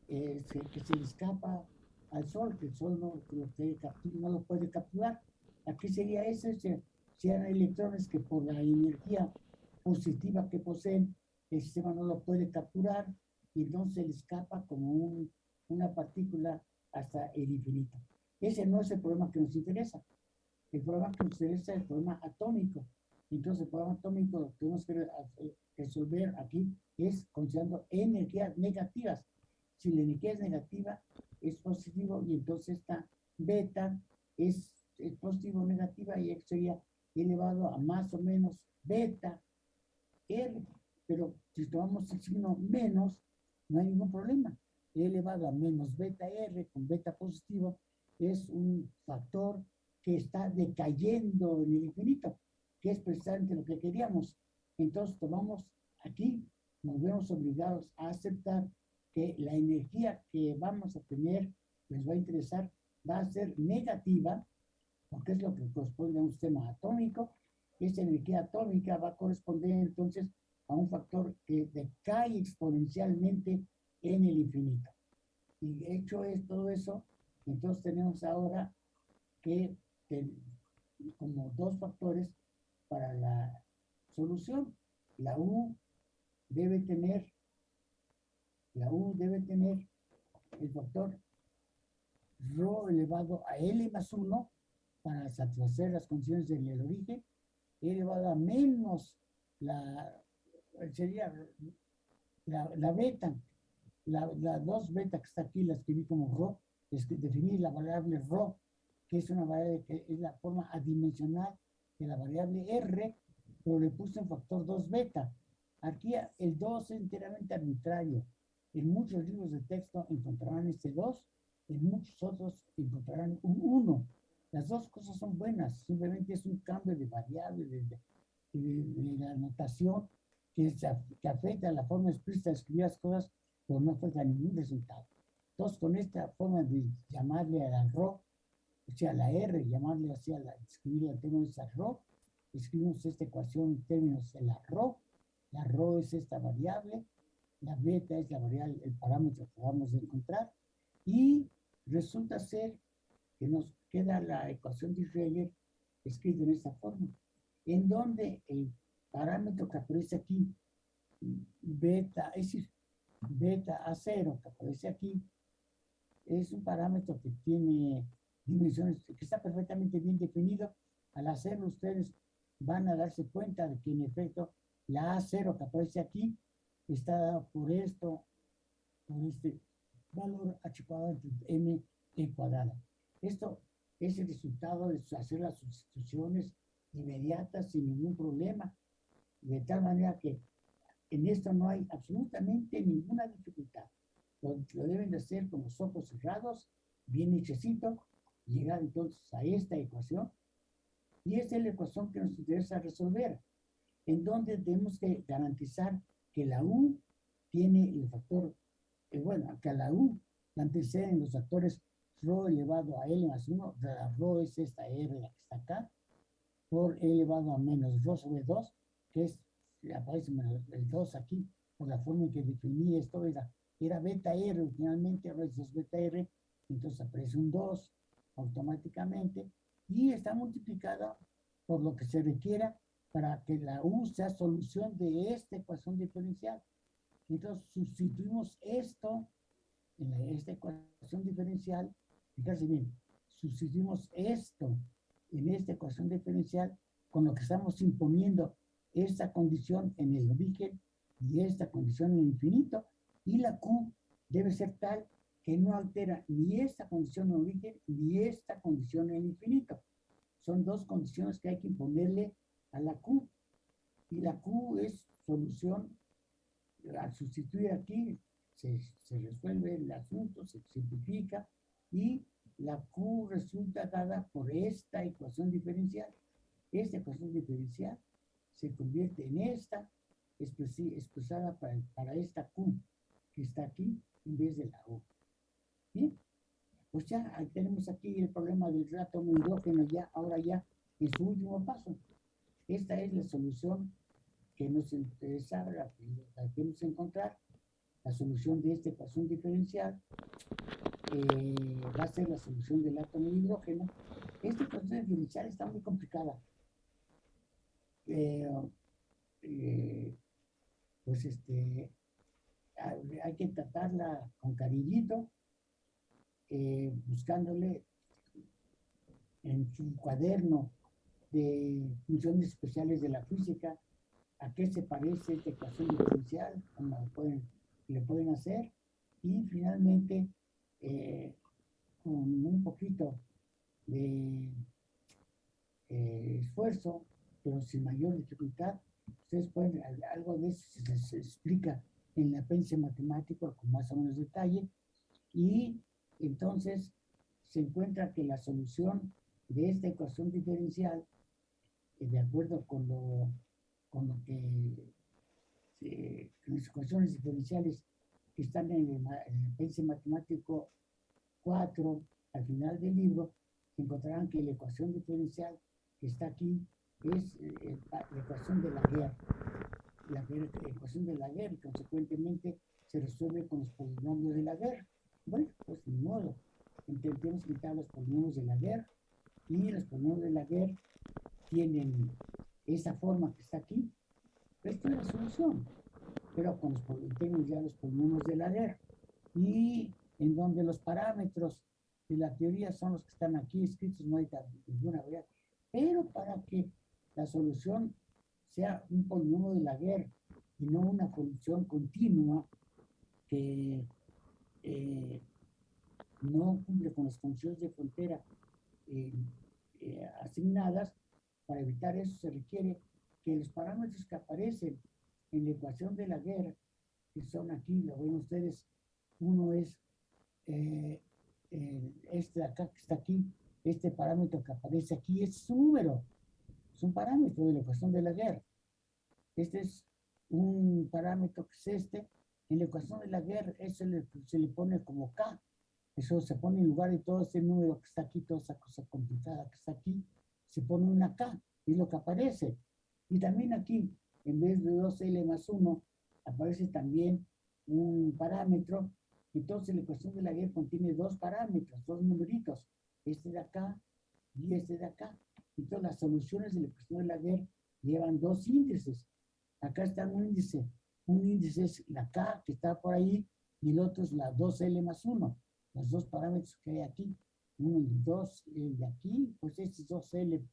eh, que se le escapa al sol, que el sol no lo, no lo puede capturar. Aquí sería ese, sean electrones que por la energía positiva que poseen, el sistema no lo puede capturar y entonces le escapa como una partícula hasta el infinito. Ese no es el problema que nos interesa. El problema que nos interesa es el problema atómico. Entonces, el problema atómico que tenemos que eh, resolver aquí es considerando energías negativas. Si la energía es negativa, es positivo y entonces esta beta es, es positivo o negativa y sería elevado a más o menos beta R. Pero si tomamos el signo menos, no hay ningún problema. E elevado a menos beta R con beta positivo es un factor que está decayendo en el infinito, que es precisamente lo que queríamos. Entonces tomamos aquí, nos vemos obligados a aceptar que la energía que vamos a tener, les va a interesar, va a ser negativa, porque es lo que corresponde a un sistema atómico. Esa energía atómica va a corresponder entonces a un factor que decae exponencialmente en el infinito. Y hecho es todo eso, entonces tenemos ahora que como dos factores para la solución. La U debe tener, la U debe tener el factor Rho elevado a L más 1 para satisfacer las condiciones del origen, elevado a menos la, sería la, la beta, la, la, dos beta que está aquí, la escribí como Rho, es definir la variable Rho, que es una variable que es la forma adimensional de la variable R, pero le puse un factor 2 beta. Aquí el 2 es enteramente arbitrario. En muchos libros de texto encontrarán este 2, en muchos otros encontrarán un 1. Las dos cosas son buenas, simplemente es un cambio de variable, de, la notación que, que, afecta la forma explícita de escribir las cosas, pero no afecta ningún resultado. Entonces, con esta forma de llamarle a la RO, o sea, la R, llamarle así a la, escribir el término de RO, escribimos esta ecuación en términos de la RO, la RO es esta variable, la beta es la variable, el parámetro que vamos a encontrar, y resulta ser que nos queda la ecuación de Schrödinger escrita en esta forma, en donde el parámetro que aparece aquí, beta, es decir, beta A0 que aparece aquí, es un parámetro que tiene dimensiones, que está perfectamente bien definido. Al hacerlo ustedes van a darse cuenta de que en efecto la A0 que aparece aquí está por esto, por este valor h cuadrado m e cuadrada. Esto es el resultado de hacer las sustituciones inmediatas sin ningún problema, de tal manera que en esto no hay absolutamente ninguna dificultad. Lo, lo deben de hacer con los ojos cerrados, bien hechecito, llegar entonces a esta ecuación. Y esta es la ecuación que nos interesa resolver, en donde tenemos que garantizar que la U tiene el factor, eh, bueno, que la U la anteceden los factores rho elevado a L más 1, la rho es esta R la que está acá, por E elevado a menos rho sobre 2, que es, aparece el 2 aquí, por la forma en que definí esto, era, era beta R originalmente, ahora es 2 beta R, entonces aparece un 2 automáticamente, y está multiplicada por lo que se requiera para que la U sea solución de esta ecuación diferencial. Entonces sustituimos esto en la- esta ecuación diferencial, fíjense bien, sustituimos esto en esta ecuación diferencial con lo que estamos imponiendo esta condición en el origen y esta condición en el infinito, y la Q debe ser tal que no altera ni esta condición el origen ni esta condición en infinito. Son dos condiciones que hay que imponerle a la Q. Y la Q es solución, al sustituir aquí, se, resuelve el asunto, se simplifica y la Q resulta dada por esta ecuación diferencial. Esta ecuación diferencial se convierte en esta expresada para, para esta Q que está aquí en vez de la U. Bien, pues ya tenemos aquí el problema del átomo hidrógeno ya, ahora ya en su último paso. Esta es la solución que nos interesaba, la que queremos encontrar, la solución de esta ecuación diferencial eh, va a ser la solución del átomo de hidrógeno. Esta ecuación diferencial está muy complicada. Eh, eh, pues este, hay que tratarla con cariñito, eh, buscándole en su cuaderno de funciones especiales de la física, a qué se parece esta ecuación diferencial, cómo lo pueden, le pueden hacer, y finalmente, eh, con un poquito de eh, esfuerzo, pero sin mayor dificultad, ustedes pueden, al- algo de eso se, se explica en el apéndice matemático con más o menos detalle, y entonces se encuentra que la solución de esta ecuación diferencial, eh, de acuerdo con lo, con lo que eh, las ecuaciones diferenciales que están en el, en el apéndice matemático 4, al final del libro, encontrarán que la ecuación diferencial que está aquí es eh, pa- la ecuación de. La guerra- la ecuación de la guerra y consecuentemente se resuelve con los polinomios de la guerra. Bueno, pues ni modo. Intentemos quitar los polinomios de la guerra y los polinomios de la guerra tienen esa forma que está aquí. Esta es la solución. Pero con los, poli- tenemos ya los polinomios de la guerra y en donde los parámetros de la teoría son los que están aquí escritos, no hay ninguna variable. Pero para que la solución sea un polinomio de la guerra y no una función continua que eh, no cumple con las funciones de frontera eh, eh, asignadas, para evitar eso se requiere que los parámetros que aparecen en la ecuación de la guerra, que son aquí, lo ven ustedes, uno es eh, eh, este de acá que está aquí, este parámetro que aparece aquí, es un número, es un parámetro de la ecuación de la guerra. Este es un parámetro que es este, en la ecuación de la guerra, eso le- se le pone como K, eso se pone en lugar de todo este número que está aquí, toda esa cosa complicada que está aquí, se pone una K, y es lo que aparece. Y también aquí, en vez de 2L más 1, aparece también un parámetro. Entonces la ecuación de la guerra contiene dos parámetros, dos numeritos, este de acá y este de acá. Entonces las soluciones de la ecuación de la guerra llevan dos índices. Acá está un índice. Un índice es la K que está por ahí y el otro es la 2L más 1, los dos parámetros que hay aquí. uno y dos, el de aquí, pues este es 2L,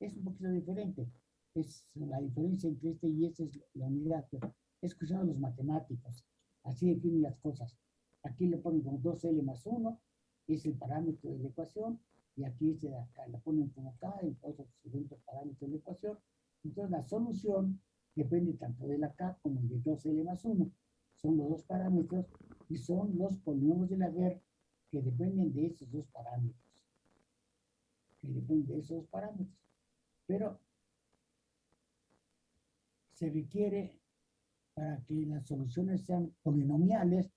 es un poquito diferente. Es la diferencia entre este y este es la unidad, pero es cuestión de los matemáticos. Así definen las cosas. Aquí le ponen como 2L más 1, es el parámetro de la ecuación, y aquí este de acá la ponen como K, y otro segundo parámetro de la ecuación. Entonces la solución depende tanto de la K como de 2L más 1. Son los dos parámetros y son los polinomios de la GER que dependen de esos dos parámetros. Que dependen de esos dos parámetros. Pero se requiere, para que las soluciones sean polinomiales,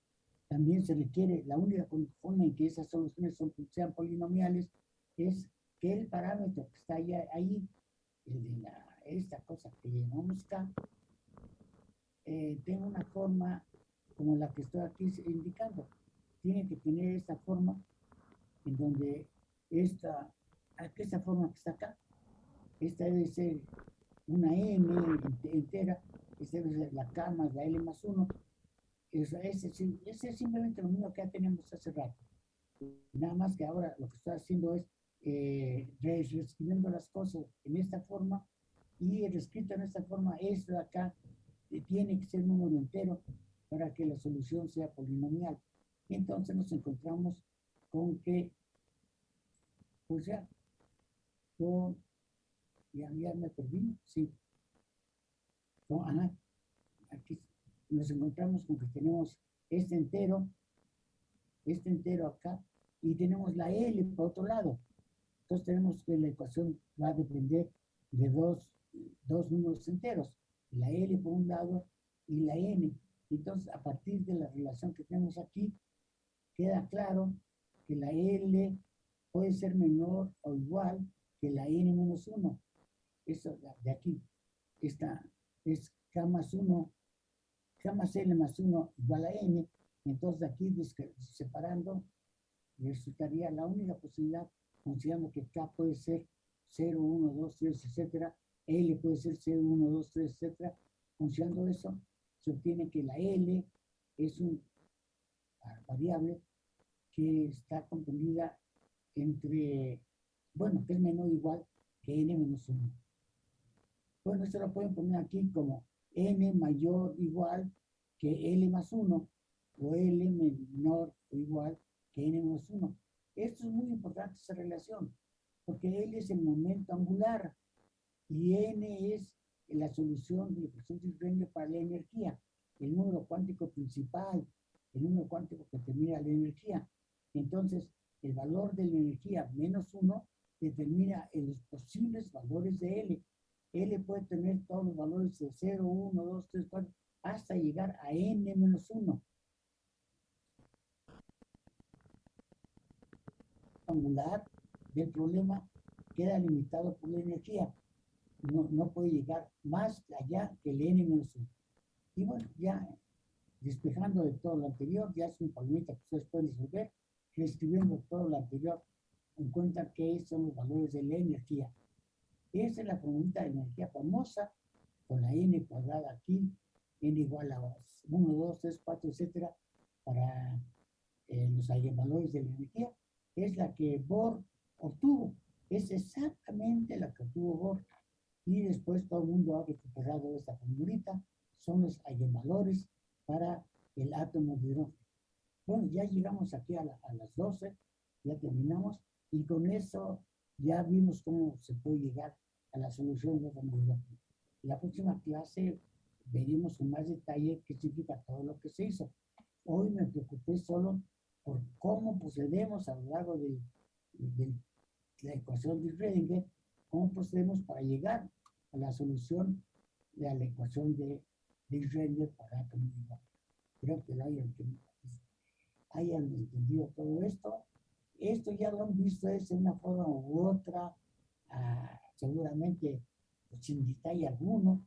también se requiere, la única forma en que esas soluciones sean polinomiales es que el parámetro que está ahí, ahí el de la, esta cosa que llamamos K, eh, tenga una forma como la que estoy aquí indicando. Tiene que tener esta forma en donde esta, esta forma que está acá, esta debe ser una m entera, esta debe ser la k más la l más 1. Ese, ese, es simplemente lo mismo que ya tenemos hace rato. Nada más que ahora lo que estoy haciendo es eh, reescribiendo las cosas en esta forma y reescrito en esta forma, esto de acá tiene que ser número entero para que la solución sea polinomial. Y entonces nos encontramos con que, pues ya, con, ya, ya me perdí, sí. Con, ajá, aquí nos encontramos con que tenemos este entero, este entero acá, y tenemos la L por otro lado. Entonces tenemos que la ecuación va a depender de dos, dos números enteros, la L por un lado y la N. Entonces, a partir de la relación que tenemos aquí, queda claro que la L puede ser menor o igual que la N menos 1. Eso de aquí, esta es K más 1, K más L más 1 igual a N. Entonces, aquí separando, resultaría la única posibilidad considerando que K puede ser 0, 1, 2, 3, etcétera, L puede ser 0, 1, 2, 3, etcétera, considerando eso, se obtiene que la L es una variable que está comprendida entre, bueno, que es menor o igual que n menos 1. Bueno, esto lo pueden poner aquí como n mayor o igual que L más 1 o L menor o igual que n menos 1. Esto es muy importante, esa relación, porque L es el momento angular y N es la solución de ecuación de para la energía, el número cuántico principal, el número cuántico que determina la energía. Entonces, el valor de la energía menos 1 determina los posibles valores de L. L puede tener todos los valores de 0, 1, 2, 3, 4, hasta llegar a N menos 1. angular del problema queda limitado por la energía. No, no puede llegar más allá que el n-1. Y bueno, ya despejando de todo lo anterior, ya es un problema que ustedes pueden resolver, reescribiendo todo lo anterior, en cuenta que son los valores de la energía. Esa es la formulita de energía famosa, con la n cuadrada aquí, n igual a 1, 2, 3, 4, etcétera, para eh, los valores de la energía es la que Bohr obtuvo. Es exactamente la que obtuvo Bohr. Y después todo el mundo ha recuperado esta formulita. Son los eigenvalores para el átomo de hidrógeno. Bueno, ya llegamos aquí a, las 12, ya terminamos, y con eso ya vimos cómo se puede llegar a la solución de átomo de hidrógeno. En la próxima clase veremos con más detalle qué significa todo lo que se hizo. Hoy me preocupé solo por cómo procedemos a lo largo de, la ecuación de Schrödinger, cómo procedemos para llegar a la solución de la ecuación de, Schrödinger para igual. Creo que hayan, hayan entendido todo esto. Esto ya lo han visto es en una forma u otra, ah, seguramente pues, sin detalle alguno,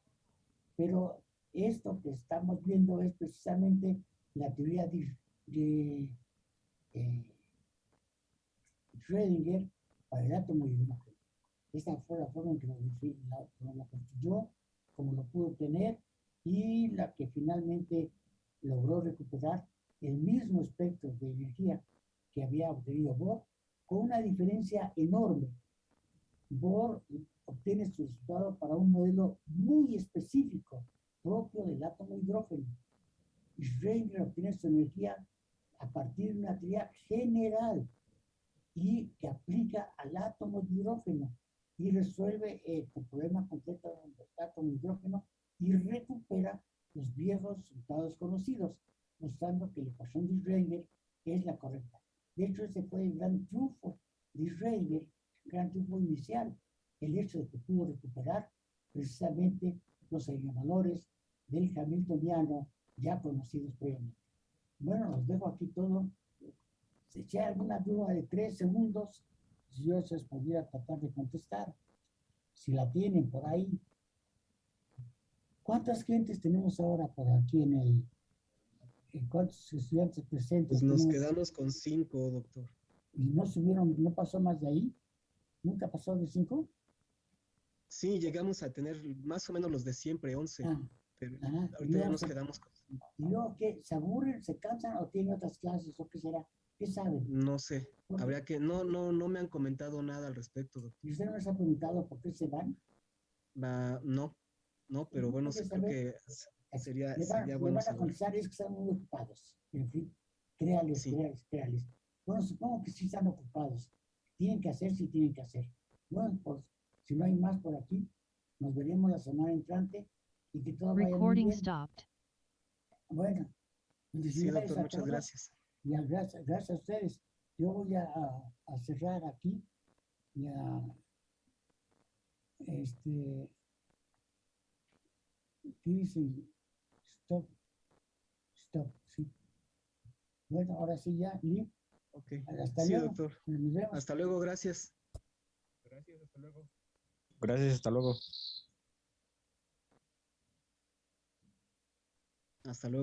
pero esto que estamos viendo es precisamente la teoría de, de eh, Schrödinger para el átomo y el Esta fue la forma en que lo, la, construyó, como lo pudo tener, y la que finalmente logró recuperar el mismo espectro de energía que había obtenido Bohr con una diferencia enorme. Bohr obtiene su resultado para un modelo muy específico, propio del átomo hidrógeno. Schrödinger obtiene su energía a partir de una teoría general y que aplica al átomo de hidrógeno y resuelve eh, el problema átomo de hidrógeno y recupera los viejos resultados conocidos, mostrando que la ecuación de Schrödinger es la correcta. De hecho, ese fue el gran triunfo de Schrödinger, el gran triunfo inicial, el hecho de que pudo recuperar precisamente los elevadores del Hamiltoniano ya conocidos previamente. Bueno, los dejo aquí todo. Si eché alguna duda de tres segundos, si yo se pudiera tratar de contestar, si la tienen por ahí. ¿Cuántas gentes tenemos ahora por aquí en el... en ¿Cuántos estudiantes presentes? Pues nos quedamos con cinco, doctor. ¿Y no subieron, no pasó más de ahí? ¿Nunca pasó de cinco? Sí, llegamos a tener más o menos los de siempre, 11, Ah, pero ajá. ¿Y ahorita ya nos se- quedamos con cinco. ¿Y luego qué? ¿Se aburren, se cansan o tienen otras clases o qué será? ¿Qué saben? No sé, habría que, no, no, no me han comentado nada al respecto, doctor. ¿Y usted no les ha preguntado por qué se van? Va, no, no, pero bueno, sí creo que sería, Le sería le bueno van a contestar es que están muy ocupados. En fin, créales, Sí. créales, créales. Bueno, supongo que sí están ocupados. Tienen que hacer, sí tienen que hacer. Bueno, pues si no hay más por aquí, nos veremos la semana entrante y que todo vaya muy Recording bien. stopped. Bueno, Sí, doctor, muchas todos gracias. Y a- gracias, gracias a ustedes. Yo voy a, a- a cerrar aquí y a este ¿qué dice? Stop. Stop, sí. Bueno, ahora sí ya, Lee, Ok. hasta Sí, luego. doctor. Nos vemos. Hasta luego, gracias. Gracias, hasta luego. Gracias, hasta luego. Hasta luego.